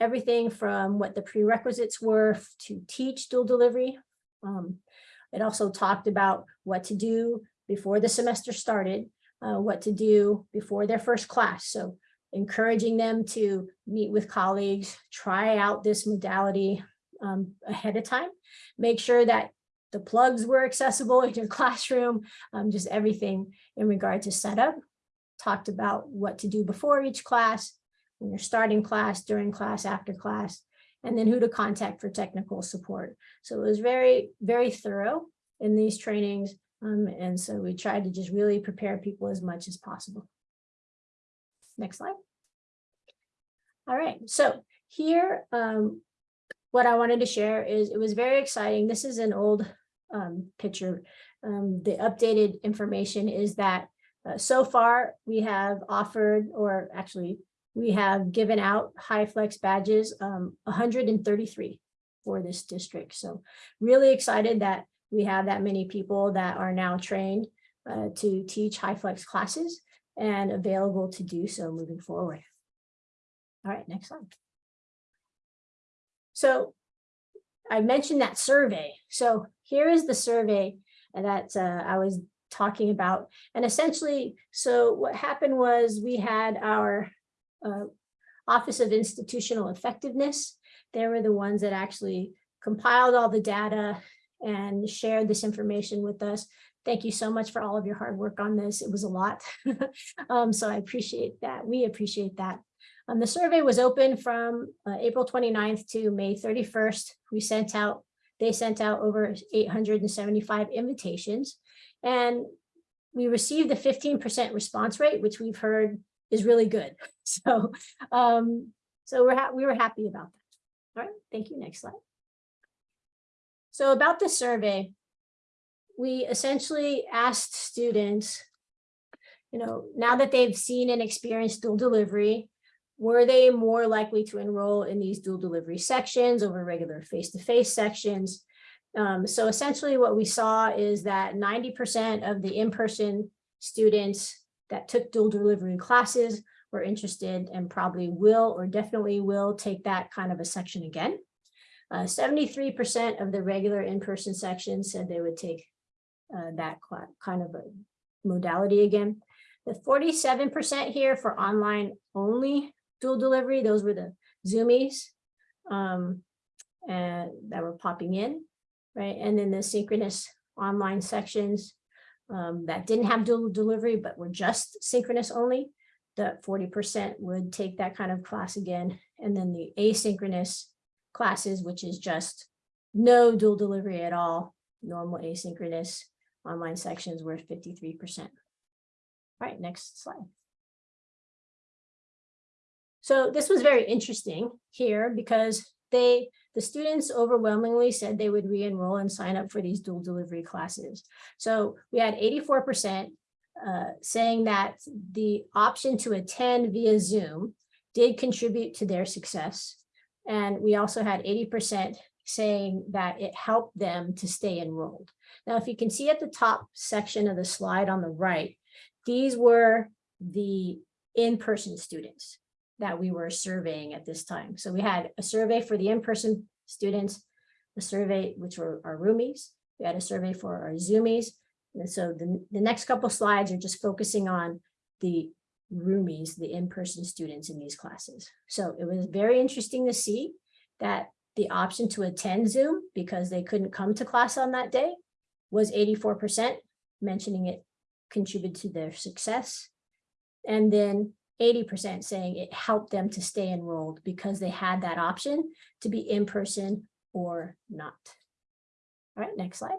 everything from what the prerequisites were to teach dual delivery. Um, it also talked about what to do before the semester started, uh, what to do before their first class. So encouraging them to meet with colleagues, try out this modality um, ahead of time, make sure that the plugs were accessible in your classroom, um, just everything in regard to setup talked about what to do before each class, when you're starting class, during class, after class, and then who to contact for technical support. So it was very, very thorough in these trainings. Um, and so we tried to just really prepare people as much as possible. Next slide. All right, so here, um, what I wanted to share is it was very exciting. This is an old um, picture. Um, the updated information is that uh, so far, we have offered, or actually, we have given out HyFlex badges, um, 133 for this district. So really excited that we have that many people that are now trained uh, to teach HyFlex classes and available to do so moving forward. All right, next slide. So I mentioned that survey. So here is the survey that uh, I was talking about. And essentially, so what happened was we had our uh, Office of Institutional Effectiveness. They were the ones that actually compiled all the data and shared this information with us. Thank you so much for all of your hard work on this. It was a lot. um, so I appreciate that. We appreciate that. Um, the survey was open from uh, April 29th to May 31st. We sent out, they sent out over 875 invitations. And we received a 15% response rate, which we've heard is really good. So, um, so we're we were happy about that. All right, thank you. Next slide. So about the survey, we essentially asked students, you know, now that they've seen and experienced dual delivery, were they more likely to enroll in these dual delivery sections over regular face-to-face -face sections? Um, so essentially what we saw is that 90% of the in-person students that took dual delivery classes were interested and probably will or definitely will take that kind of a section again. 73% uh, of the regular in-person sections said they would take uh, that kind of a modality again. The forty-seven percent here for online only dual delivery, those were the Zoomies. Um, and that were popping in, right? And then the synchronous online sections um, that didn't have dual delivery, but were just synchronous only. the forty percent would take that kind of class again. And then the asynchronous classes, which is just no dual delivery at all, normal asynchronous online sections were fifty-three percent. All right, next slide. So this was very interesting here because they, the students overwhelmingly said they would re-enroll and sign up for these dual delivery classes. So we had eighty-four percent uh, saying that the option to attend via Zoom did contribute to their success. And we also had eighty percent saying that it helped them to stay enrolled. Now, if you can see at the top section of the slide on the right, these were the in-person students that we were surveying at this time. So we had a survey for the in-person students, a survey which were our roomies, we had a survey for our Zoomies. And so the, the next couple slides are just focusing on the roomies, the in-person students in these classes. So it was very interesting to see that the option to attend Zoom because they couldn't come to class on that day was 84%, mentioning it contributed to their success. And then 80% saying it helped them to stay enrolled because they had that option to be in person or not. All right, next slide.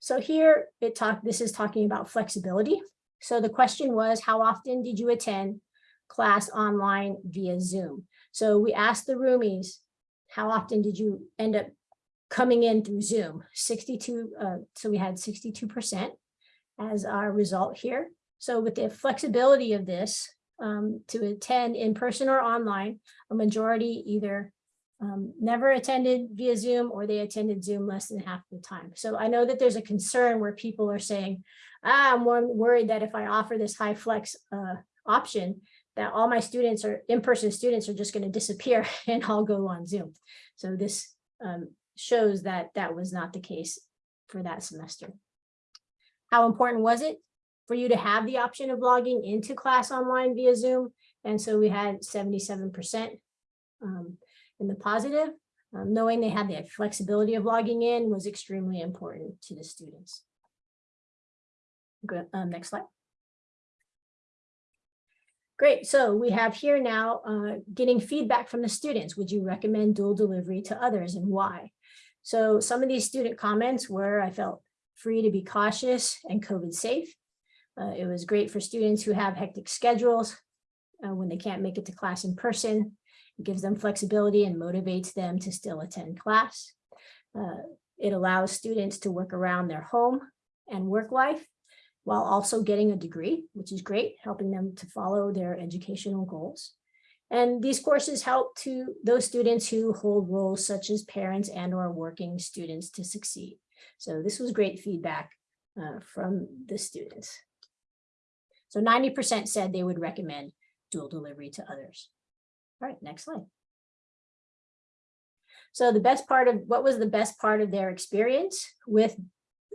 So here it talk, this is talking about flexibility. So the question was, how often did you attend class online via Zoom? So we asked the roomies, how often did you end up coming in through Zoom? 62, uh, so we had 62% as our result here. So with the flexibility of this um, to attend in person or online, a majority either um, never attended via Zoom or they attended Zoom less than half the time. So I know that there's a concern where people are saying, ah, I'm worried that if I offer this HyFlex uh, option, that all my students or in-person students are just going to disappear and I'll go on Zoom. So this um, shows that that was not the case for that semester. How important was it for you to have the option of logging into class online via Zoom? And so we had 77% um, in the positive. Um, knowing they had the flexibility of logging in was extremely important to the students. Um, next slide. Great. So we have here now uh, getting feedback from the students. Would you recommend dual delivery to others and why? So some of these student comments were, I felt free to be cautious and COVID safe. Uh, it was great for students who have hectic schedules uh, when they can't make it to class in person. It gives them flexibility and motivates them to still attend class. Uh, it allows students to work around their home and work life while also getting a degree, which is great, helping them to follow their educational goals. And these courses help to those students who hold roles such as parents and or working students to succeed. So this was great feedback uh, from the students. So 90% said they would recommend dual delivery to others. All right, next slide. So the best part of what was the best part of their experience with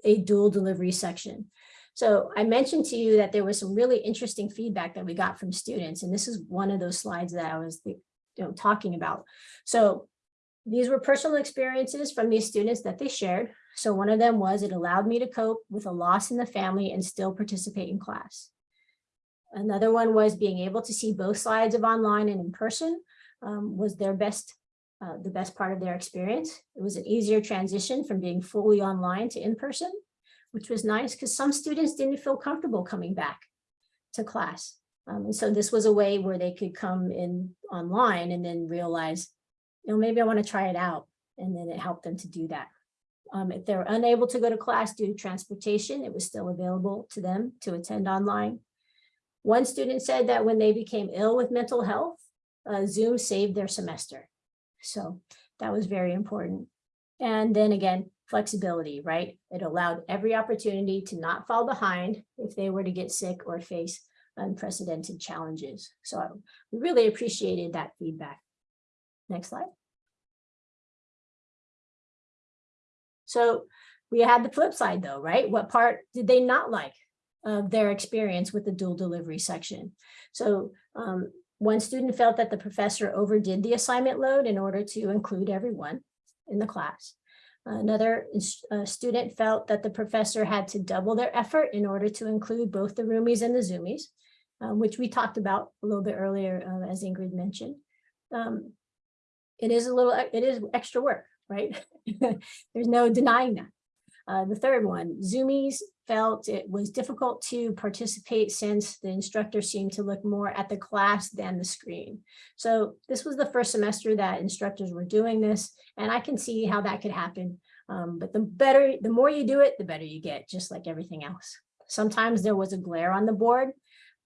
a dual delivery section. So I mentioned to you that there was some really interesting feedback that we got from students, and this is one of those slides that I was you know, talking about. So these were personal experiences from these students that they shared. So one of them was it allowed me to cope with a loss in the family and still participate in class. Another one was being able to see both sides of online and in person um, was their best, uh, the best part of their experience. It was an easier transition from being fully online to in person, which was nice because some students didn't feel comfortable coming back to class. Um, and so this was a way where they could come in online and then realize, you know, maybe I want to try it out. And then it helped them to do that. Um, if they're unable to go to class due to transportation, it was still available to them to attend online. One student said that when they became ill with mental health, uh, Zoom saved their semester. So that was very important. And then again, flexibility, right? It allowed every opportunity to not fall behind if they were to get sick or face unprecedented challenges. So we really appreciated that feedback. Next slide. So we had the flip side though, right? What part did they not like of their experience with the dual delivery section? So um, one student felt that the professor overdid the assignment load in order to include everyone in the class. Another uh, student felt that the professor had to double their effort in order to include both the roomies and the zoomies, uh, which we talked about a little bit earlier, uh, as Ingrid mentioned. Um, it is a little, it is extra work, right? There's no denying that. Uh, the third one, Zoomies felt it was difficult to participate since the instructor seemed to look more at the class than the screen. So this was the first semester that instructors were doing this, and I can see how that could happen. Um, but the better, the more you do it, the better you get, just like everything else. Sometimes there was a glare on the board.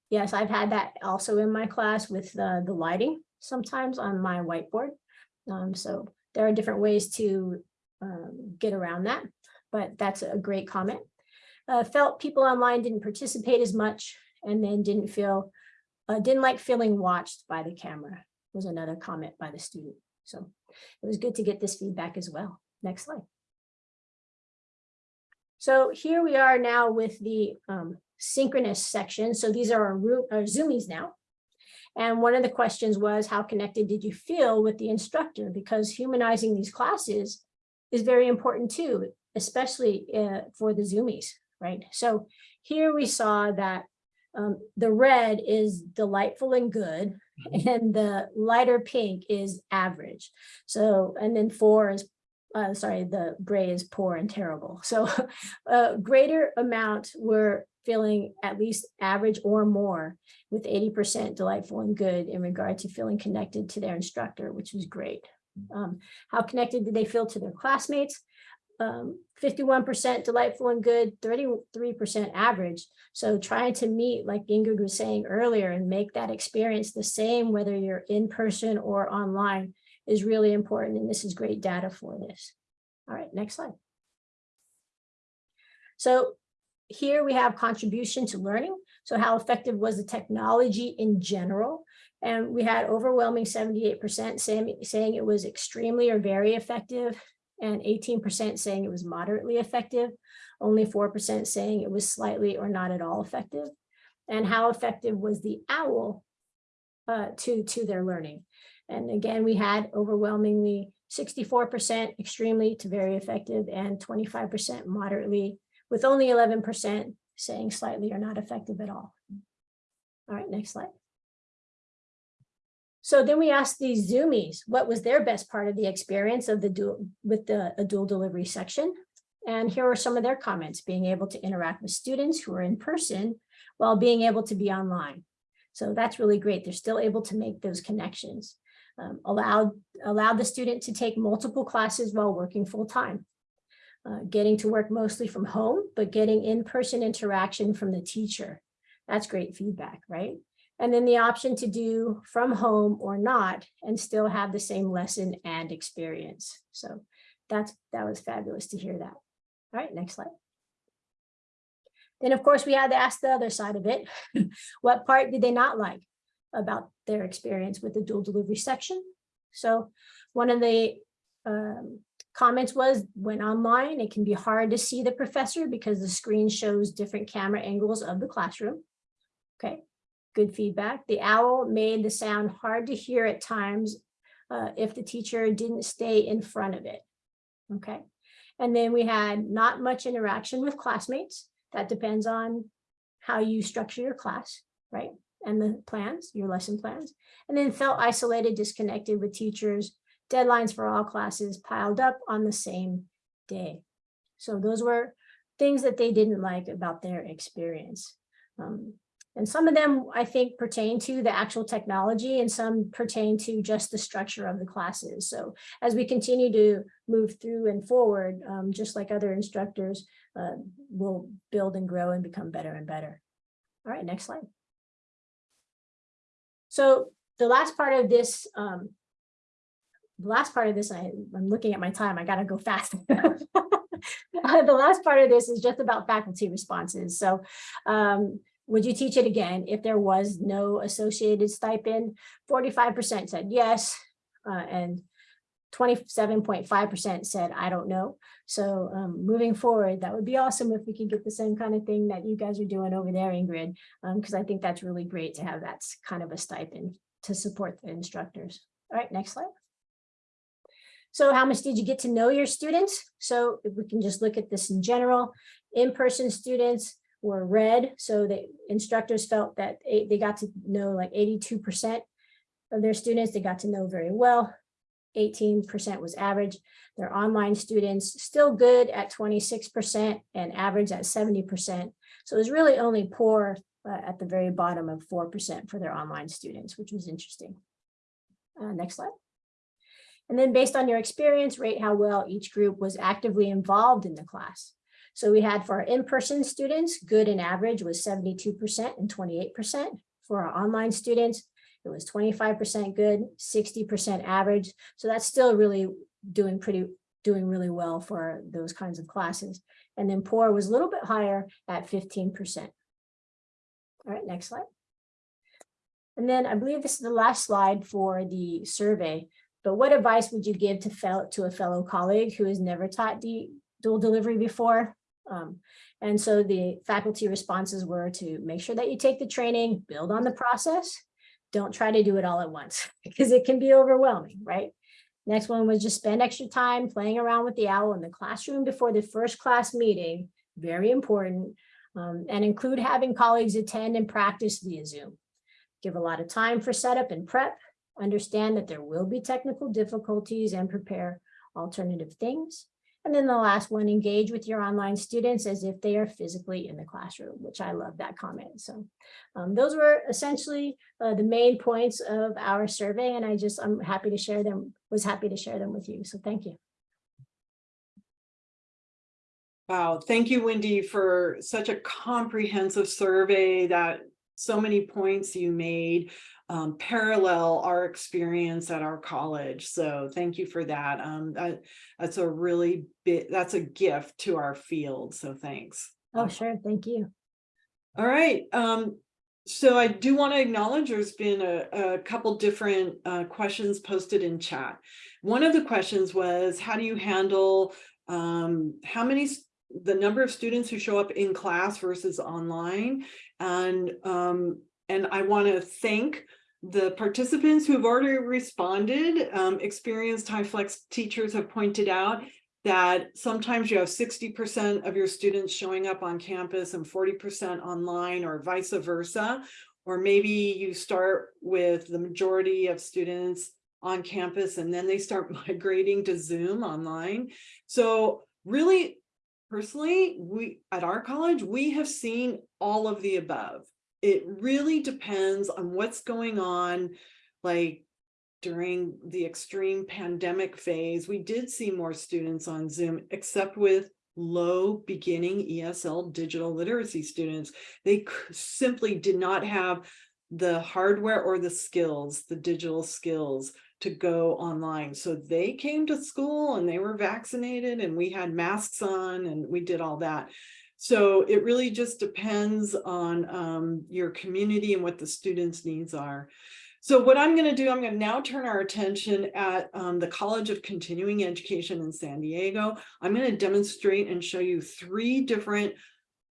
Yes, I've had that also in my class with the lighting sometimes on my whiteboard. Um, so there are different ways to um, get around that, but that's a great comment. Uh, felt people online didn't participate as much and then didn't feel, uh, didn't like feeling watched by the camera was another comment by the student. So it was good to get this feedback as well. Next slide. So here we are now with the um, synchronous section. So these are our, our Zoomies now. And one of the questions was, how connected did you feel with the instructor? Because humanizing these classes is very important too, especially uh, for the Zoomies, right? So here we saw that um, the red is delightful and good, and the lighter pink is average. So, and then four is, uh, sorry, the gray is poor and terrible. So a greater amount were feeling at least average or more with 80% delightful and good in regard to feeling connected to their instructor, which was great. Um, how connected did they feel to their classmates? 51% um, delightful and good, 33% average. So trying to meet, like Ingrid was saying earlier, and make that experience the same, whether you're in person or online, is really important. And this is great data for this. All right, next slide. So here we have contribution to learning. So how effective was the technology in general? And we had overwhelming 78% saying, saying it was extremely or very effective and 18% saying it was moderately effective, only 4% saying it was slightly or not at all effective. And how effective was the OWL uh, to, to their learning? And again, we had overwhelmingly 64% extremely to very effective and 25% moderately, with only 11% saying slightly or not effective at all. All right, next slide. So then we asked these Zoomies, what was their best part of the experience of the dual with the dual delivery section? And here are some of their comments, being able to interact with students who are in person while being able to be online. So that's really great. They're still able to make those connections. Um, allowed, allowed the student to take multiple classes while working full time. Uh, getting to work mostly from home, but getting in-person interaction from the teacher. That's great feedback, right? And then the option to do from home or not and still have the same lesson and experience. So that's that was fabulous to hear that. All right, next slide. Then of course we had to ask the other side of it. what part did they not like about their experience with the dual delivery section? So one of the um, comments was when online, it can be hard to see the professor because the screen shows different camera angles of the classroom. Okay, good feedback. The owl made the sound hard to hear at times uh, if the teacher didn't stay in front of it. Okay. And then we had not much interaction with classmates. That depends on how you structure your class, right? And the plans, your lesson plans. And then felt isolated, disconnected with teachers, deadlines for all classes piled up on the same day. So those were things that they didn't like about their experience. Um, and some of them, I think, pertain to the actual technology and some pertain to just the structure of the classes. So as we continue to move through and forward, um, just like other instructors, uh, will build and grow and become better and better. All right, next slide. So the last part of this, um, the last part of this, I, I'm looking at my time, I gotta go fast. Uh, the last part of this is just about faculty responses. So um, would you teach it again if there was no associated stipend? 45% said yes, uh, and twenty-seven point five percent said, I don't know. So um, moving forward, that would be awesome if we could get the same kind of thing that you guys are doing over there, Ingrid. because I think that's really great to have that kind of a stipend to support the instructors. All right, next slide. So how much did you get to know your students? So if we can just look at this in general, in-person students were red. So the instructors felt that they got to know like eighty-two percent of their students, they got to know very well. Eighteen percent was average. Their online students still good at twenty-six percent and average at seventy percent. So it was really only poor uh, at the very bottom of four percent for their online students, which was interesting. Uh, next slide. And then based on your experience, rate how well each group was actively involved in the class. So we had for our in-person students, good and average was seventy-two percent and twenty-eight percent. For our online students, it was twenty-five percent good, sixty percent average. So that's still really doing pretty, doing really well for those kinds of classes. And then poor was a little bit higher at fifteen percent. All right, next slide. And then I believe this is the last slide for the survey. But what advice would you give to fellow, to a fellow colleague who has never taught the dual delivery before? Um, and so the faculty responses were to make sure that you take the training, build on the process. Don't try to do it all at once because it can be overwhelming, right? Next one was just spend extra time playing around with the owl in the classroom before the first class meeting, very important. Um, and include having colleagues attend and practice via Zoom. Give a lot of time for setup and prep. Understand that there will be technical difficulties and prepare alternative things. And then the last one, engage with your online students as if they are physically in the classroom, which I love that comment. So um, those were essentially uh, the main points of our survey. And I just, I'm happy to share them, was happy to share them with you. So thank you. Wow, thank you, Wendy, for such a comprehensive survey that so many points you made um, parallel our experience at our college. So thank you for that. Um, that, that's a really big, that's a gift to our field. So thanks. Oh, sure. Thank you. All right. Um, so I do want to acknowledge there's been a, a couple different uh, questions posted in chat. One of the questions was, how do you handle um, how many, the number of students who show up in class versus online? And, um, and I want to thank the participants who have already responded. Um, experienced HyFlex teachers have pointed out that sometimes you have sixty percent of your students showing up on campus and forty percent online or vice versa. Or maybe you start with the majority of students on campus and then they start migrating to Zoom online. So really, personally, we, at our college, we have seen all of the above. It really depends on what's going on, like during the extreme pandemic phase, we did see more students on Zoom, except with low beginning ESL digital literacy students. They simply did not have the hardware or the skills, the digital skills to go online. So they came to school and they were vaccinated and we had masks on and we did all that. So it really just depends on um, your community and what the students' needs are. So what I'm going to do, I'm going to now turn our attention at um, the College of Continuing Education in San Diego. I'm going to demonstrate and show you three different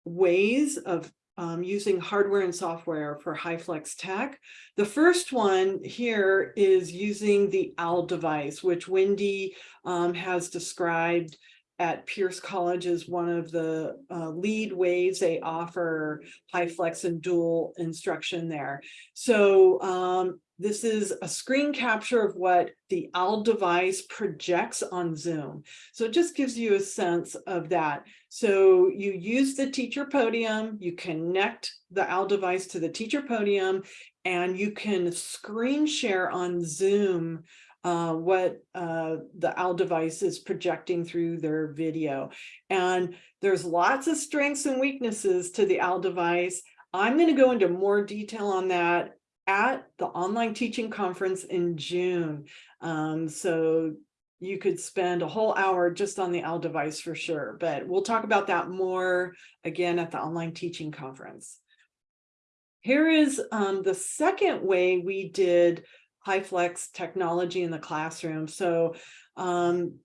ways of um, using hardware and software for HyFlex Tech. The first one here is using the OWL device, which Wendy um, has described at Pierce College is one of the uh, lead ways they offer HyFlex and dual instruction there. So um, this is a screen capture of what the OWL device projects on Zoom. So it just gives you a sense of that. So you use the teacher podium, you connect the OWL device to the teacher podium, and you can screen share on Zoom uh, what uh, the OWL device is projecting through their video. And there's lots of strengths and weaknesses to the OWL device. I'm going to go into more detail on that at the online teaching conference in June. Um, so you could spend a whole hour just on the OWL device for sure, but we'll talk about that more again at the online teaching conference. Here is um, the second way we did HyFlex technology in the classroom. So um,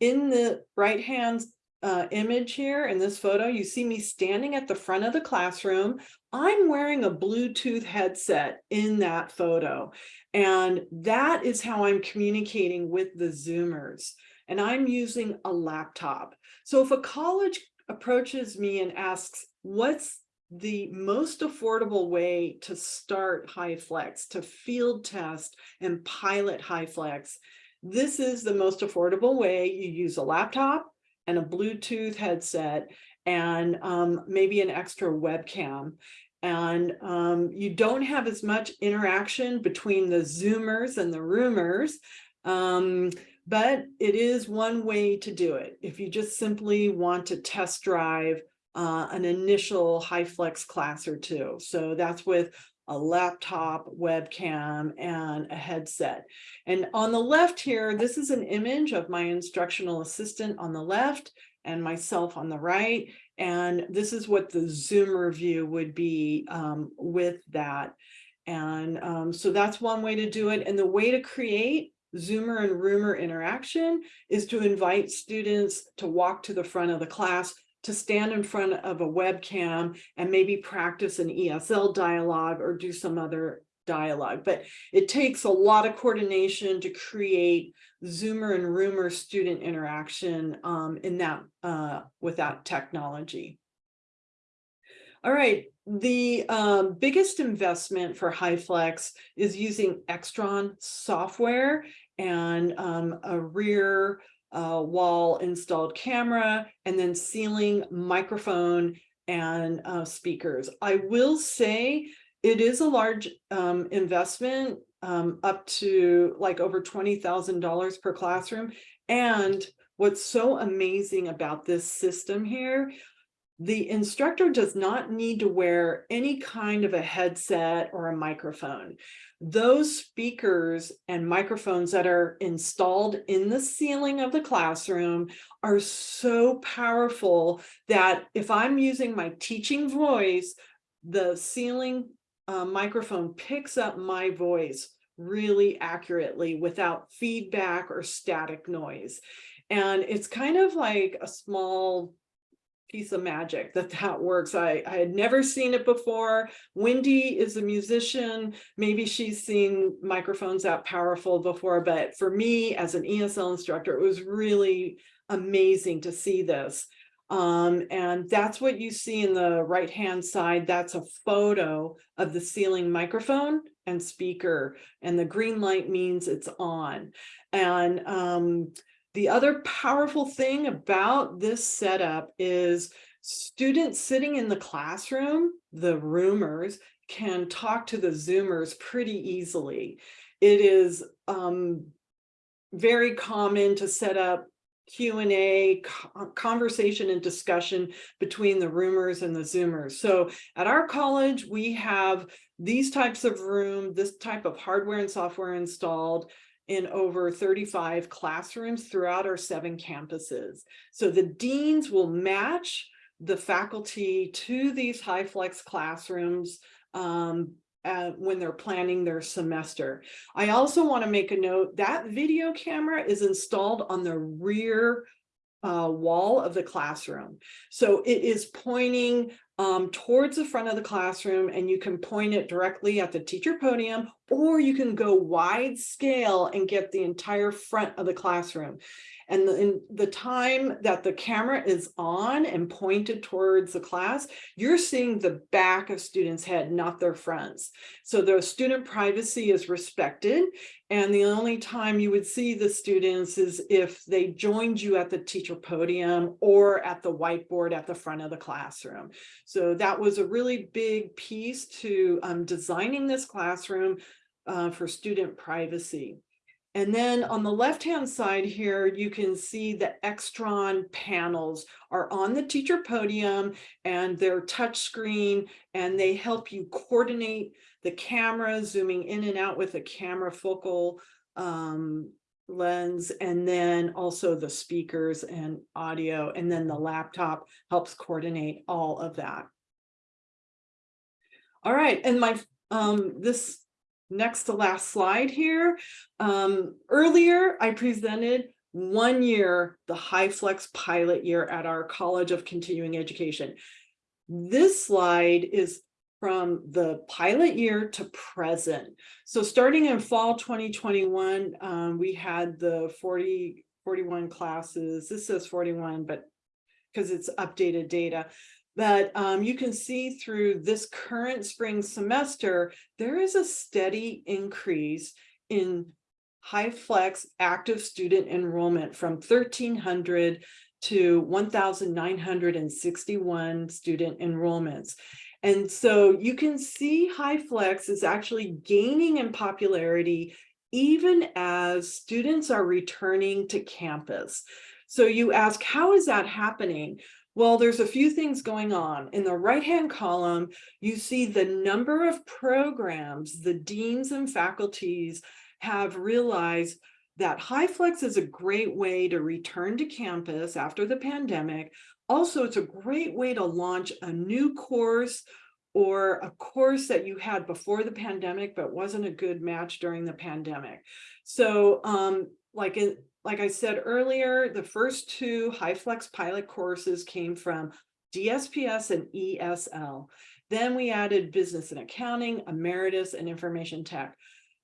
in the right hand uh, image here in this photo, you see me standing at the front of the classroom. I'm wearing a Bluetooth headset in that photo. And that is how I'm communicating with the Zoomers. And I'm using a laptop. So if a college approaches me and asks, what's the most affordable way to start HyFlex, to field test and pilot HyFlex, this is the most affordable way. You use a laptop and a Bluetooth headset and um, maybe an extra webcam. And um, you don't have as much interaction between the Zoomers and the roomers, um, but it is one way to do it. If you just simply want to test drive uh, an initial HyFlex class or two. So that's with a laptop, webcam, and a headset. And on the left here, this is an image of my instructional assistant on the left and myself on the right. And this is what the Zoomer view would be um, with that. And um, so that's one way to do it. And the way to create Zoomer and Roomer interaction is to invite students to walk to the front of the class to stand in front of a webcam and maybe practice an ESL dialogue or do some other dialogue. But it takes a lot of coordination to create Zoomer and Roomer student interaction um, in that uh, with that technology. All right, the um, biggest investment for HyFlex is using Extron software and um, a rear uh, wall installed camera, and then ceiling microphone and uh, speakers. I will say it is a large um, investment um, up to like over $20,000 per classroom. And what's so amazing about this system here the instructor does not need to wear any kind of a headset or a microphone. Those speakers and microphones that are installed in the ceiling of the classroom are so powerful that if I'm using my teaching voice, the ceiling uh, microphone picks up my voice really accurately without feedback or static noise. And it's kind of like a small piece of magic that that works. I, I had never seen it before. Wendy is a musician. Maybe she's seen microphones that powerful before, but for me as an ESL instructor, it was really amazing to see this. Um, and that's what you see in the right hand side. That's a photo of the ceiling microphone and speaker. And the green light means it's on. And um, the other powerful thing about this setup is students sitting in the classroom, the roomers, can talk to the Zoomers pretty easily. It is um, very common to set up Q&A, conversation and discussion between the roomers and the Zoomers. So at our college, we have these types of room, this type of hardware and software installed in over 35 classrooms throughout our seven campuses. So the deans will match the faculty to these HyFlex classrooms um, uh, when they're planning their semester. I also want to make a note that video camera is installed on the rear uh, wall of the classroom. So it is pointing um, towards the front of the classroom and you can point it directly at the teacher podium or you can go wide scale and get the entire front of the classroom. And the, in the time that the camera is on and pointed towards the class, you're seeing the back of students' head, not their fronts. So the student privacy is respected. And the only time you would see the students is if they joined you at the teacher podium or at the whiteboard at the front of the classroom. So that was a really big piece to um, designing this classroom uh, for student privacy. And then on the left-hand side here, you can see the Extron panels are on the teacher podium and they're touchscreen and they help you coordinate the camera, zooming in and out with a camera focal um, lens, and then also the speakers and audio, and then the laptop helps coordinate all of that. All right, and my um, this next to last slide here. Um, earlier, I presented one year, the HyFlex pilot year at our College of Continuing Education. This slide is from the pilot year to present. So starting in fall 2021, um, we had the 40, 41 classes. This says 41, but because it's updated data. But um, you can see through this current spring semester, there is a steady increase in HyFlex active student enrollment from 1300 to 1961 student enrollments. And so you can see HyFlex is actually gaining in popularity even as students are returning to campus. So you ask, how is that happening? Well, there's a few things going on. In the right-hand column, you see the number of programs the deans and faculties have realized that HyFlex is a great way to return to campus after the pandemic. Also, it's a great way to launch a new course or a course that you had before the pandemic but wasn't a good match during the pandemic. So um, like in, like I said earlier, the first two HyFlex pilot courses came from DSPS and ESL. Then we added business and accounting, emeritus, and information tech.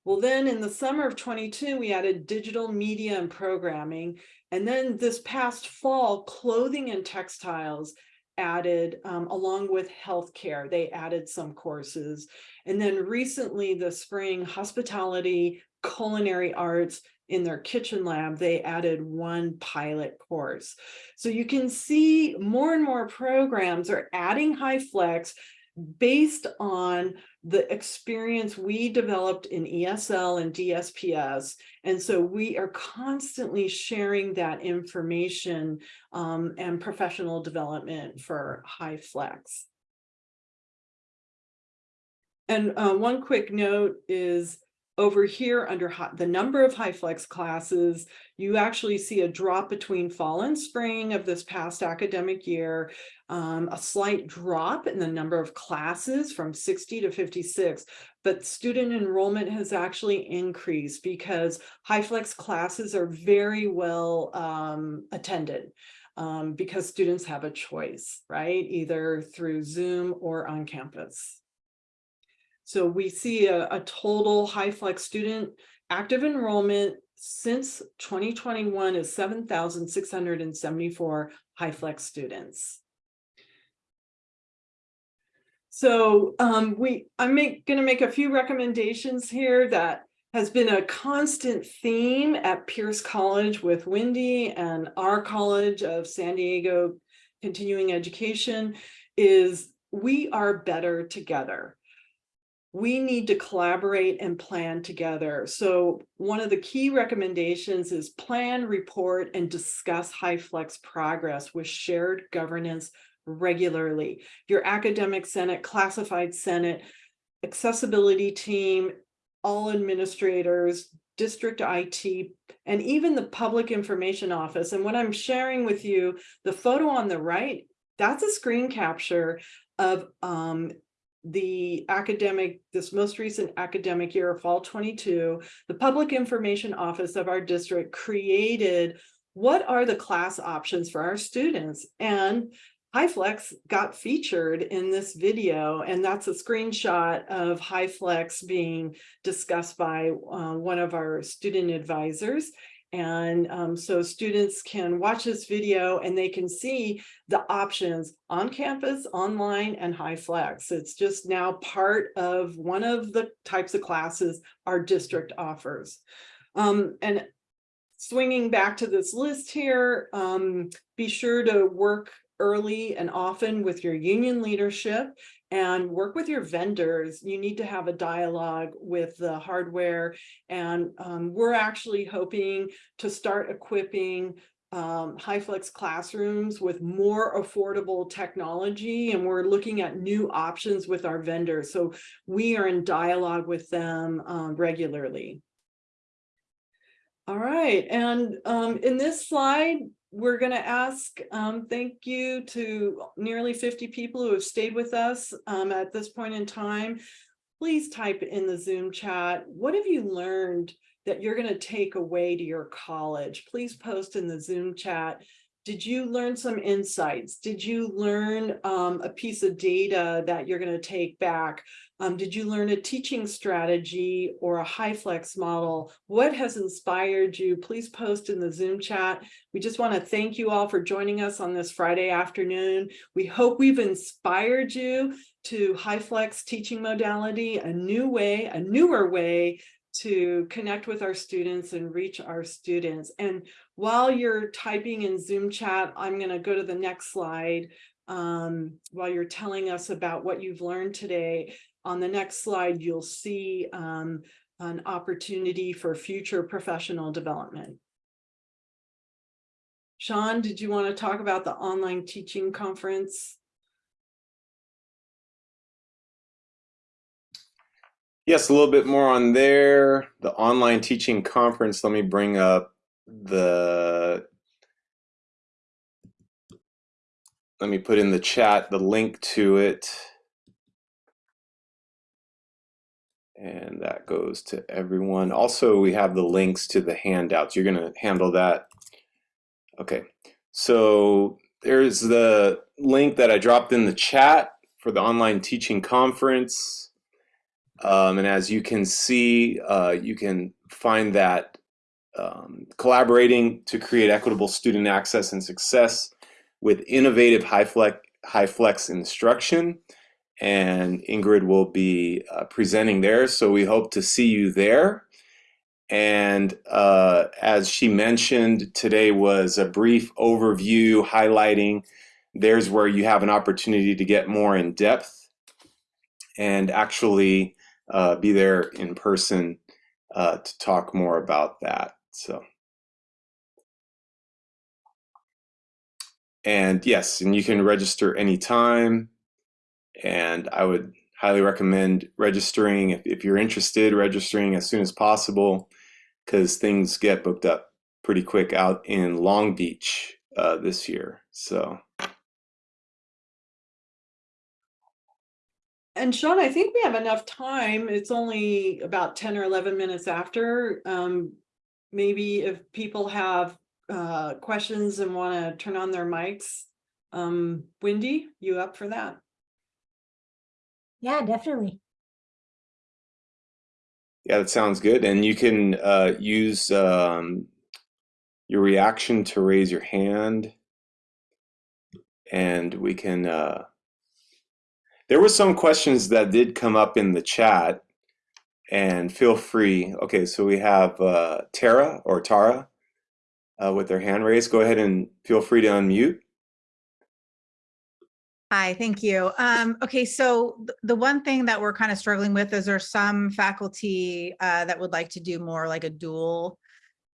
Well, then in the summer of 22, we added digital media and programming. And then this past fall, clothing and textiles added um, along with healthcare, they added some courses. And then recently this spring, hospitality, culinary arts in their kitchen lab, they added one pilot course. So you can see more and more programs are adding HyFlex based on the experience we developed in ESL and DSPS. And so we are constantly sharing that information um, and professional development for HyFlex. And uh, one quick note is over here under high, the number of HyFlex classes, you actually see a drop between fall and spring of this past academic year, um, a slight drop in the number of classes from 60 to 56, but student enrollment has actually increased because HyFlex classes are very well um, attended. Um, because students have a choice, right? Either through Zoom or on campus. So we see a, a total HyFlex student active enrollment since 2021 is 7,674 HyFlex students. So um, we, I'm going to make a few recommendations here that has been a constant theme at Pierce College with Wendy and our College of San Diego Continuing Education is we are better together we need to collaborate and plan together. So one of the key recommendations is plan, report, and discuss HyFlex progress with shared governance regularly. Your academic senate, classified senate, accessibility team, all administrators, district IT, and even the public information office. And what I'm sharing with you, the photo on the right, that's a screen capture of um, the academic, this most recent academic year, fall 22, the Public Information Office of our district created what are the class options for our students? And HyFlex got featured in this video, and that's a screenshot of HyFlex being discussed by uh, one of our student advisors. And um, so students can watch this video and they can see the options on campus, online, and HyFlex. It's just now part of one of the types of classes our district offers. Um, and swinging back to this list here, um, be sure to work early and often with your union leadership and work with your vendors. You need to have a dialogue with the hardware. And um, we're actually hoping to start equipping um, HyFlex classrooms with more affordable technology. And we're looking at new options with our vendors. So we are in dialogue with them um, regularly. All right, and um, in this slide, we're going to ask um, thank you to nearly 50 people who have stayed with us um, at this point in time. please type in the Zoom chat. What have you learned that you're going to take away to your college? Please post in the Zoom chat. Did you learn some insights? Did you learn um, a piece of data that you're going to take back? Um, did you learn a teaching strategy or a HyFlex model? What has inspired you? Please post in the Zoom chat. We just want to thank you all for joining us on this Friday afternoon. We hope we've inspired you to HyFlex teaching modality, a new way, a newer way to connect with our students and reach our students. And while you're typing in Zoom chat, I'm going to go to the next slide um, while you're telling us about what you've learned today. On the next slide, you'll see um, an opportunity for future professional development. Sean, did you want to talk about the online teaching conference? Yes, a little bit more on there. The online teaching conference. Let me bring up the. Let me put in the chat the link to it. And that goes to everyone. Also, we have the links to the handouts. You're going to handle that. Okay, so there's the link that I dropped in the chat for the online teaching conference. Um, and as you can see, uh, you can find that um, collaborating to create equitable student access and success with innovative HyFlex, high flex instruction. And Ingrid will be uh, presenting there. So we hope to see you there. And uh, as she mentioned, today was a brief overview highlighting there's where you have an opportunity to get more in depth and actually uh, be there in person uh, to talk more about that. So, and yes, and you can register anytime. And I would highly recommend registering if, if you're interested, registering as soon as possible because things get booked up pretty quick out in Long Beach uh, this year. So. And Sean, I think we have enough time. It's only about 10 or 11 minutes after. Um, maybe if people have uh, questions and want to turn on their mics. Um, Wendy, you up for that? Yeah, definitely. Yeah, that sounds good. And you can uh, use um, your reaction to raise your hand. And we can, uh, there were some questions that did come up in the chat and feel free. Okay, so we have uh, Tara or Tara uh, with their hand raised. Go ahead and feel free to unmute. Hi, thank you. Um, okay, so th the one thing that we're kind of struggling with is there's some faculty uh, that would like to do more like a dual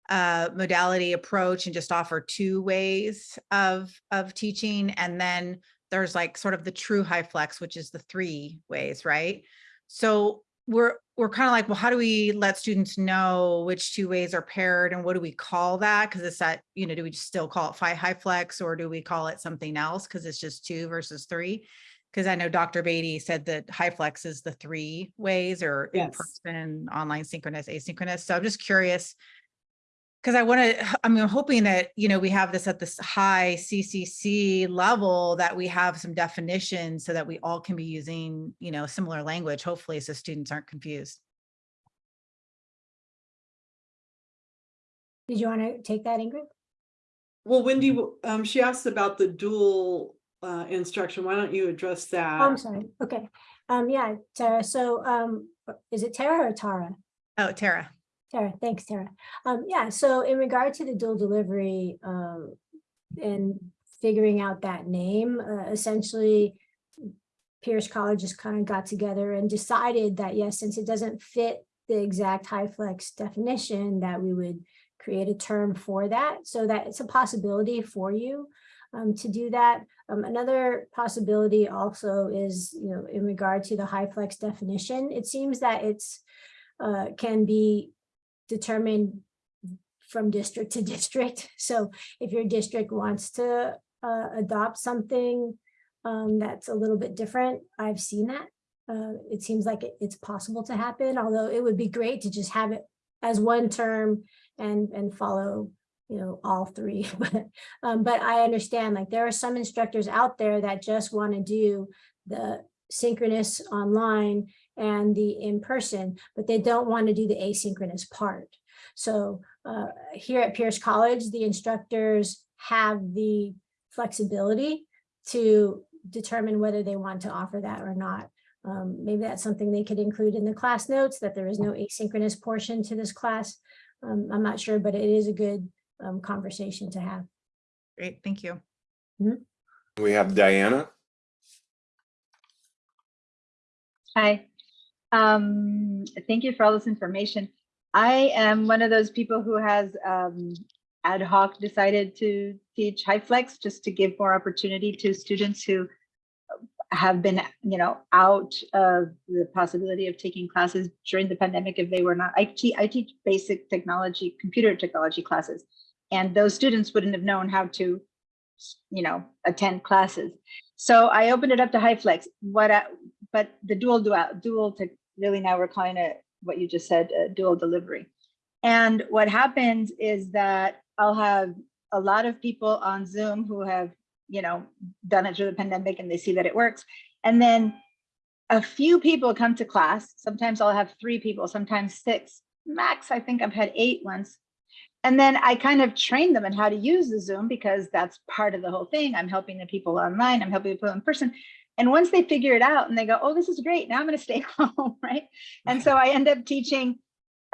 uh, modality approach and just offer two ways of of teaching. And then there's like sort of the true HyFlex, which is the three ways, right? So we're we're kind of like, well, how do we let students know which two ways are paired and what do we call that? Because it's that, you know, do we still call it phi HyFlex or do we call it something else? Because it's just two versus three. Because I know Dr. Beatty said that HyFlex is the three ways or in person, online, synchronous, asynchronous. So I'm just curious. Because I want to, I'm hoping that, you know, we have this at this high CCC level that we have some definitions so that we all can be using, you know, similar language, hopefully, so students aren't confused. Did you want to take that, Ingrid? Well, Wendy, um, she asked about the dual uh, instruction. Why don't you address that? Oh, I'm sorry. Okay. Um, yeah, Tara. So, um, is it Tara or Tara? Oh, Tara. Tara, thanks, Tara. Um, yeah, so in regard to the dual delivery, um, and figuring out that name, uh, essentially, Pierce College just kind of got together and decided that, yes, since it doesn't fit the exact HyFlex definition, that we would create a term for that, so that it's a possibility for you um, to do that. Um, another possibility also is, you know, in regard to the HyFlex definition, it seems that it's uh, can be determined from district to district. So if your district wants to uh, adopt something um, that's a little bit different, I've seen that uh, it seems like it- it's possible to happen, although it would be great to just have it as one term and, and follow, you know, all three. But, um, but I understand, like, there are some instructors out there that just want to do the synchronous online and the in-person, but they don't want to do the asynchronous part. So uh, here at Pierce College, the instructors have the flexibility to determine whether they want to offer that or not. Um, maybe that's something they could include in the class notes, that there is no asynchronous portion to this class. Um, I'm not sure, but it is a good um, conversation to have. Great, thank you. We have Diana. Hi. Um, thank you for all this information. I am one of those people who has um, ad hoc decided to teach HyFlex just to give more opportunity to students who have been, you know, out of the possibility of taking classes during the pandemic if they were not. I teach, I teach basic technology, computer technology classes, and those students wouldn't have known how to, you know, attend classes. So I opened it up to HyFlex. What, I, but the dual dual dual really now we're calling it what you just said, uh, dual delivery. And what happens is that I'll have a lot of people on Zoom who have, you know, done it through the pandemic and they see that it works. And then a few people come to class. Sometimes I'll have three people, sometimes six. Max, I think I've had eight once. And then I kind of train them on how to use the Zoom because that's part of the whole thing. I'm helping the people online, I'm helping the people in person. And once they figure it out and they go, oh, this is great, now I'm going to stay home, right? And so I end up teaching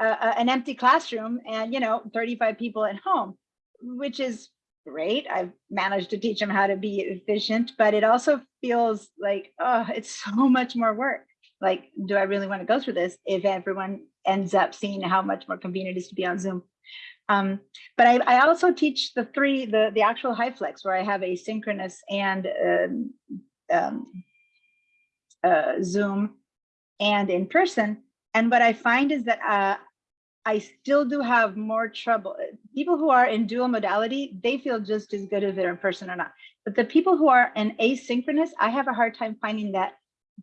uh, an empty classroom and, you know, 35 people at home, which is great. I've managed to teach them how to be efficient, but it also feels like, oh, it's so much more work. Like, do I really want to go through this if everyone ends up seeing how much more convenient it is to be on Zoom? Um, but I, I also teach the three, the, the actual HyFlex where I have asynchronous and um, um, uh, Zoom and in person. And what I find is that uh, I still do have more trouble. People who are in dual modality, they feel just as good if they're in person or not. But the people who are in asynchronous, I have a hard time finding that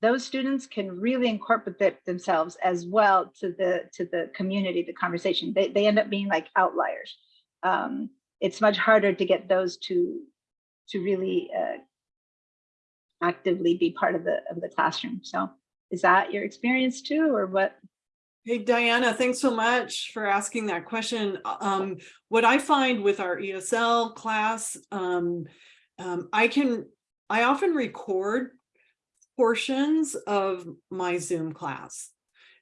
those students can really incorporate themselves as well to the to the community, the conversation. They, they end up being like outliers. Um, it's much harder to get those to to really uh, actively be part of the of the classroom. So is that your experience too, or what? Hey, Diana, thanks so much for asking that question. Um, what I find with our ESL class, um, um, I can, I often record portions of my Zoom class.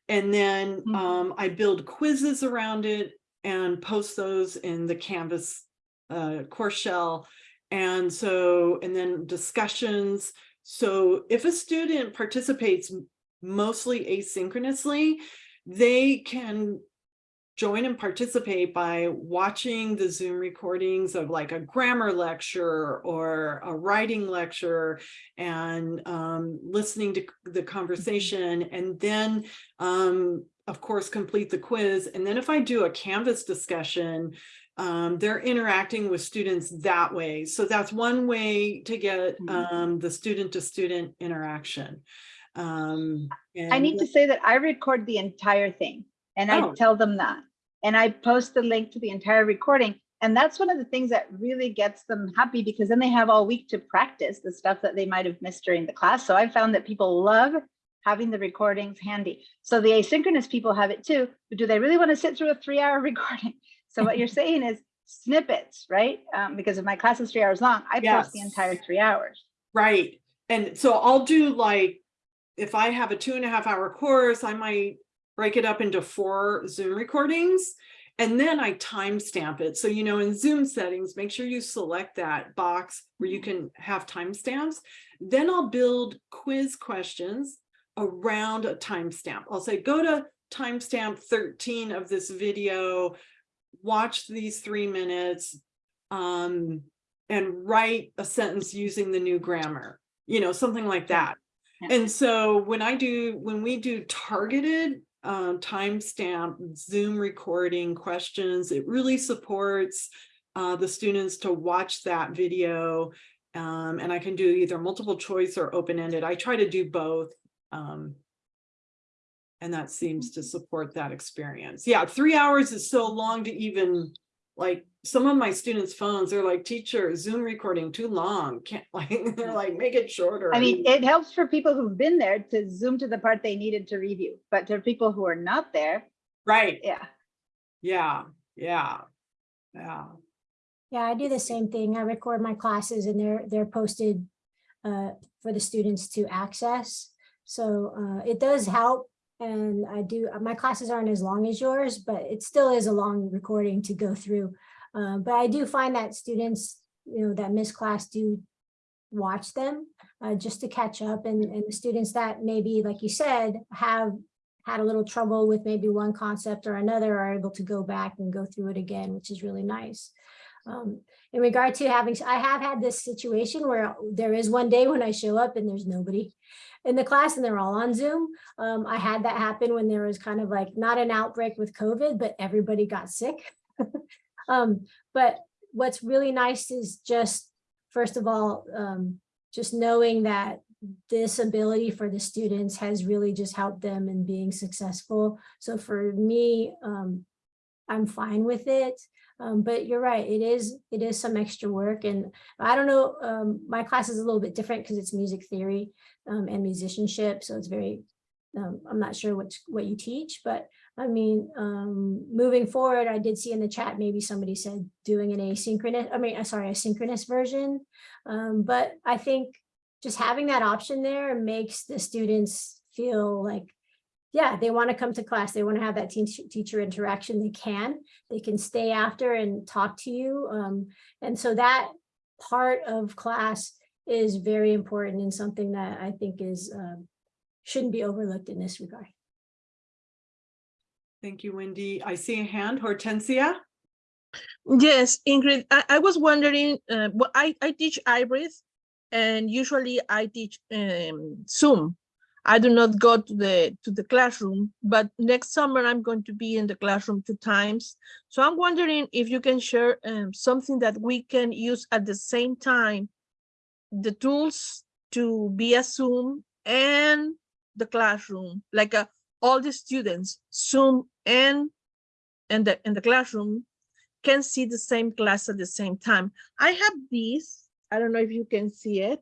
And then Mhm. um, I build quizzes around it and post those in the Canvas uh, course shell. And so, and then discussions. So if a student participates mostly asynchronously, they can join and participate by watching the Zoom recordings of like a grammar lecture or a writing lecture and um, listening to the conversation and then um, of course complete the quiz. And then if I do a Canvas discussion, um, they're interacting with students that way. So that's one way to get Mhm. um, the student to student interaction. Um, I need to say that I record the entire thing and I Oh. tell them that. And I post the link to the entire recording. And that's one of the things that really gets them happy because then they have all week to practice the stuff that they might have missed during the class. So I found that people love having the recordings handy. So the asynchronous people have it too, but do they really want to sit through a three hour recording? So what you're saying is snippets, right? Um, because if my class is three hours long, I post the entire three hours. Right. And so I'll do like, if I have a two and a half hour course, I might break it up into four Zoom recordings. And then I timestamp it. So, you know, in Zoom settings, make sure you select that box where you can have timestamps. Then I'll build quiz questions around a timestamp. I'll say, go to timestamp 13 of this video, watch these three minutes, um, and write a sentence using the new grammar, you know, something like that. Yeah. And so when I do, when we do targeted um, timestamp Zoom recording questions, it really supports uh, the students to watch that video. Um, and I can do either multiple choice or open-ended. I try to do both. Um, and that seems to support that experience. Yeah, three hours is so long to even, like, some of my students' phones, they're like, teacher, Zoom recording too long, can't, like, they're like, make it shorter. I mean, it helps for people who've been there to zoom to the part they needed to review, but to people who are not there, Right, yeah. yeah, yeah, yeah. Yeah, I do the same thing. I record my classes and they're, they're posted uh, for the students to access. So uh, it does help. And I do, my classes aren't as long as yours, but it still is a long recording to go through. Uh, But I do find that students, you know, that miss class do watch them uh, just to catch up and, and the students that maybe, like you said, have had a little trouble with maybe one concept or another are able to go back and go through it again, which is really nice. Um, in regard to having, I have had this situation where there is one day when I show up and there's nobody in the class and they're all on Zoom. Um, I had that happen when there was kind of like not an outbreak with COVID, but everybody got sick. um, but what's really nice is just, first of all, um, just knowing that this ability for the students has really just helped them in being successful. So for me, um, I'm fine with it. Um, but you're right, it is, it is some extra work and I don't know, um, my class is a little bit different because it's music theory um, and musicianship. So it's very, um, I'm not sure what, what you teach, but I mean, um, moving forward, I did see in the chat, maybe somebody said doing an asynchronous, I mean, uh, sorry, a synchronous version. Um, but I think just having that option there makes the students feel like yeah, they want to come to class. They want to have that teacher teacher interaction. They can, they can stay after and talk to you. Um, and so that part of class is very important and something that I think is um, shouldn't be overlooked in this regard. Thank you, Wendy. I see a hand, Hortensia. Yes, Ingrid, I, I was wondering, uh, well, I, I teach IBRIS and usually I teach um, Zoom. I do not go to the to the classroom, but next summer I'm going to be in the classroom two times. So I'm wondering if you can share um, something that we can use at the same time, the tools to be a Zoom and the classroom, like uh, all the students, Zoom and and the in the classroom can see the same class at the same time. I have these. I don't know if you can see it.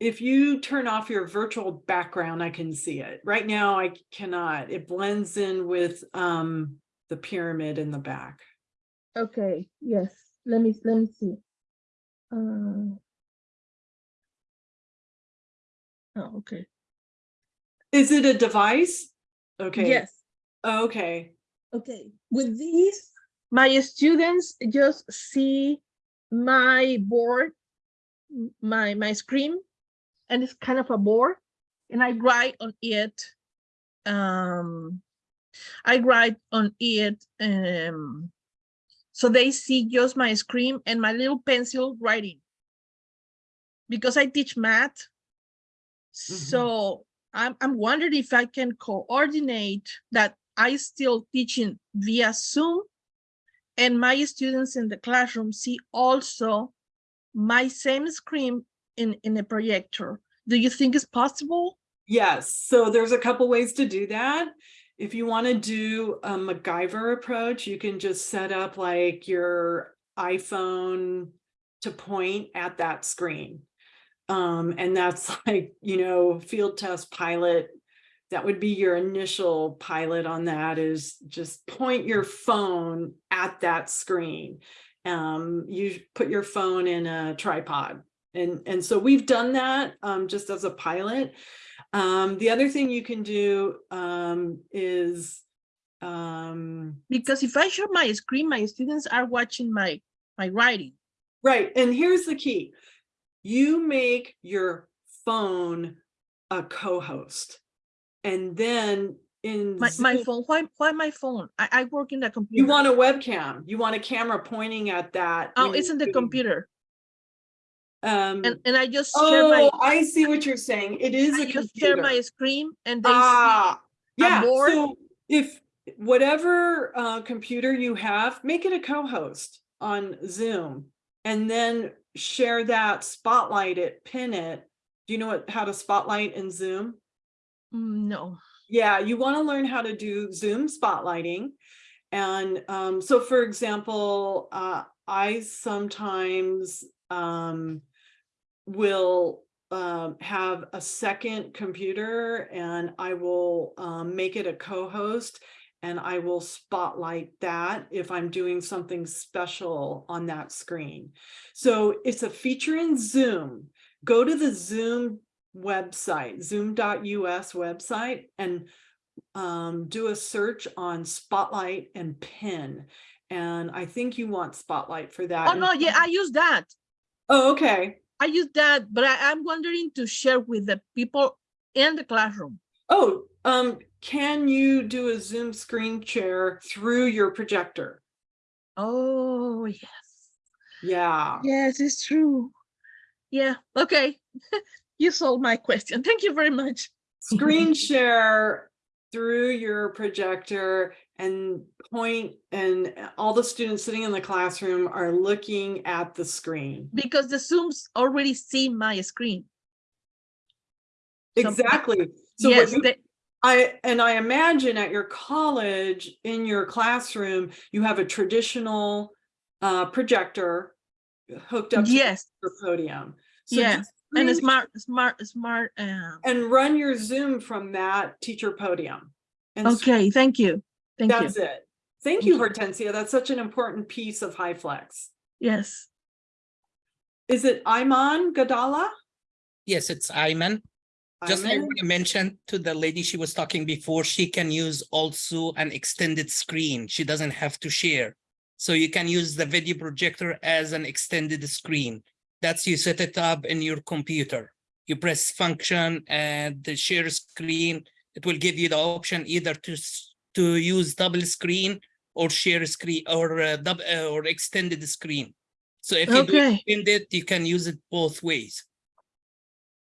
If you turn off your virtual background, I can see it. Right now, I cannot. It blends in with um the pyramid in the back. Okay, yes. Let me let me see. Uh, oh, okay. Is it a device? Okay. Yes. Okay. Okay. With these, my students just see my board, my my screen, and it's kind of a board, and I write on it. Um, I write on it. Um, so they see just my screen and my little pencil writing. Because I teach math. So I'm, I'm wondering if I can coordinate that I still teaching via Zoom and my students in the classroom see also my same screen in, in a projector. Do you think it's possible? Yes, so there's a couple ways to do that. If you want to do a MacGyver approach, you can just set up like your iPhone to point at that screen. Um, and that's like, you know, field test pilot. That would be your initial pilot on that is just point your phone at that screen. Um, you put your phone in a tripod. And, and so we've done that um, just as a pilot. Um, the other thing you can do um, is um, Because if I show my screen, my students are watching my, my writing. right. And here's the key. You make your phone a co-host. And then in My, my phone, why, why my phone? I, I work in the computer. you want a webcam, you want a camera pointing at that. Oh, it's in the computer. Um, And, and I just share my, oh, I see what you're saying. It is I a just share my screen and they Ah, yeah, board. so if whatever uh computer you have, make it a co-host on Zoom. And then share that, spotlight it, pin it Do you know what, how to spotlight in Zoom? Mm, No. Yeah, you want to learn how to do Zoom spotlighting. And um, so for example, uh, I sometimes um, will um, have a second computer and I will um, make it a co-host and I will spotlight that if I'm doing something special on that screen. So it's a feature in Zoom. Go to the Zoom website, zoom.us website, and um, do a search on Spotlight and Pin. And I think you want Spotlight for that. Oh, no, yeah, I use that. Oh, okay. I use that, but I, I'm wondering to share with the people in the classroom. Oh, um, can you do a Zoom screen share through your projector? Oh, yes. Yeah. Yes, it's true. Yeah, okay. You solved my question. Thank you very much. Screen share through your projector and point and all the students sitting in the classroom are looking at the screen. Because the Zooms already see my screen. Exactly. So Yes, you- they- I, and I imagine at your college, in your classroom, you have a traditional uh, projector hooked up to yes, your podium. So just and a smart, smart, smart. um, and run your Zoom from that teacher podium. And Okay, thank you. Thank you. that's it. Thank you, Hortensia. That's such an important piece of HyFlex. Yes. Is it Iman Gadala? Yes, it's Ayman. Just I Ayman? want to mention to the lady she was talking before, she can use also an extended screen. She doesn't have to share. So you can use the video projector as an extended screen. That's you set it up in your computer. You press function and the share screen. It will give you the option either to s- to use double screen or share screen or uh, dub, uh, or extended screen. So if you do Okay. extended, you can use it both ways.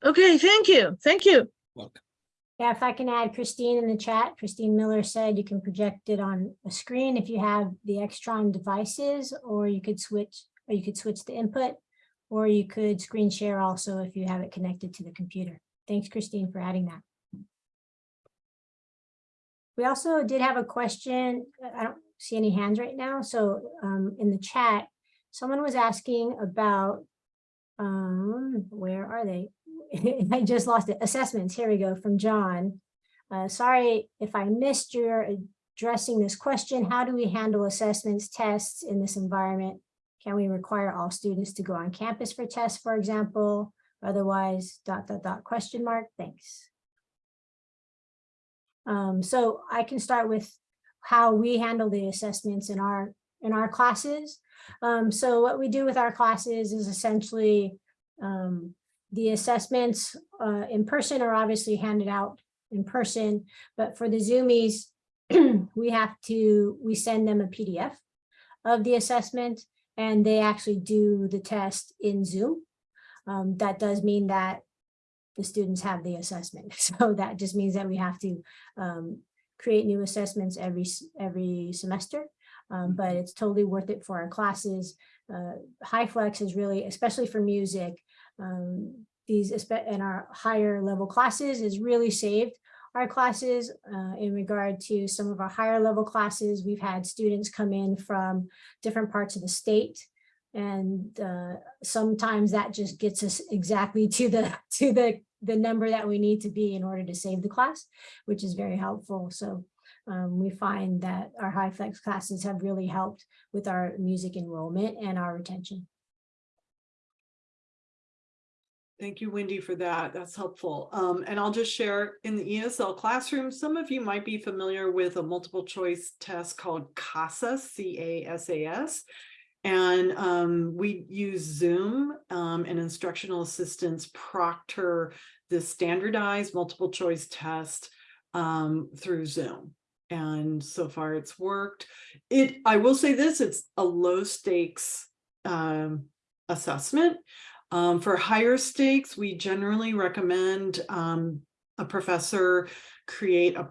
Okay, thank you. Thank you. Welcome. Yeah, if I can add Christine in the chat, Christine Miller said you can project it on a screen if you have the Extron devices, or you could switch, or you could switch the input, or you could screen share also if you have it connected to the computer. Thanks, Christine, for adding that. We also did have a question. I don't see any hands right now, so um, in the chat, someone was asking about, um, where are they? I just lost it. Assessments, here we go, from John. Uh, sorry if I missed your addressing this question. How do we handle assessments, tests in this environment? Can we require all students to go on campus for tests, for example? Otherwise, dot, dot, dot, question mark, thanks. Um, so I can start with how we handle the assessments in our, in our classes. Um, so what we do with our classes is essentially um, the assessments uh, in person are obviously handed out in person, but for the Zoomies, we have to, we send them a PDF of the assessment and they actually do the test in Zoom. Um, that does mean that the students have the assessment. So that just means that we have to um, create new assessments every, every semester. Um, but it's totally worth it for our classes. Uh, HyFlex is really, especially for music, um, these in our higher level classes is really saved our classes uh, in regard to some of our higher level classes. We've had students come in from different parts of the state. And uh, sometimes that just gets us exactly to the to the the number that we need to be in order to save the class, which is very helpful. So um, we find that our HyFlex classes have really helped with our music enrollment and our retention. Thank you, Wendy, for that. That's helpful. Um, and I'll just share in the ESL classroom, some of you might be familiar with a multiple choice test called CASAS, C-A-S-A-S. And um, we use Zoom um, and instructional assistants proctor the standardized multiple choice test um, through Zoom. And so far it's worked. It, I will say this, it's a low stakes um, assessment. Um, for higher stakes, we generally recommend um, a professor create a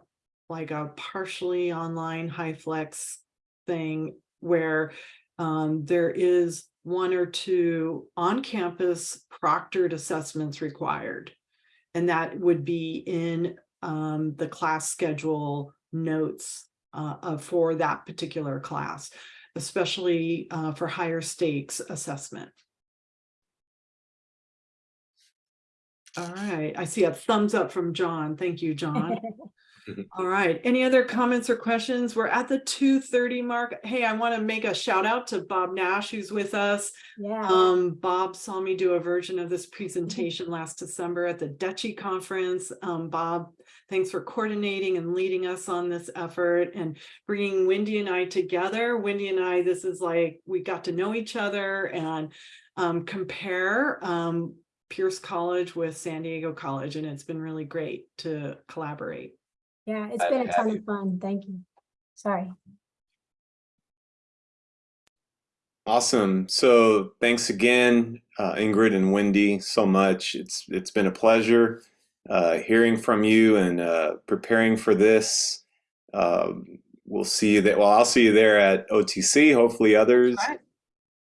like a partially online HyFlex thing where um, there is one or two on-campus proctored assessments required. And that would be in um, the class schedule notes uh, uh, for that particular class, especially uh, for higher stakes assessment. All right, I see a thumbs up from John. Thank you, John. All right, any other comments or questions? We're at the two thirty mark. Hey, I want to make a shout out to Bob Nash, who's with us. Yeah. Um, Bob saw me do a version of this presentation last December at the DETCHE Conference. Um, Bob, thanks for coordinating and leading us on this effort and bringing Wendy and I together. Wendy and I, this is like, we got to know each other and um, compare um, Pierce College with San Diego College, and it's been really great to collaborate. Yeah, it's been a ton you. of fun. Thank you. Sorry. Awesome. So thanks again, uh, Ingrid and Wendy, so much. It's it's been a pleasure uh, hearing from you and uh, preparing for this. Um we'll see you there. Well, I'll see you there at OTC. Hopefully, others. Right.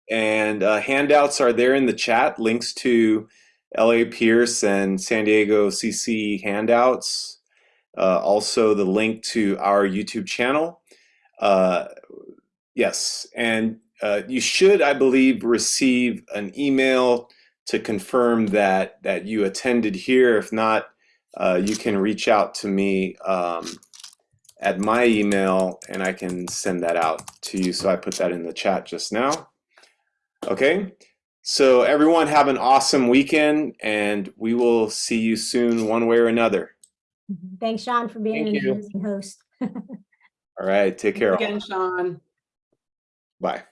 And uh, handouts are there in the chat. Links to LA Pierce and San Diego CC handouts. Uh, also, the link to our YouTube channel. Uh, yes, and uh, you should, I believe, receive an email to confirm that that you attended here. If not, uh, you can reach out to me um, at my email, and I can send that out to you. So I put that in the chat just now. Okay. So everyone have an awesome weekend, and we will see you soon, one way or another. Mm-hmm. Thanks, Sean, for being Thank an you. amazing host. All right. Take care. all. Again, Sean. Bye.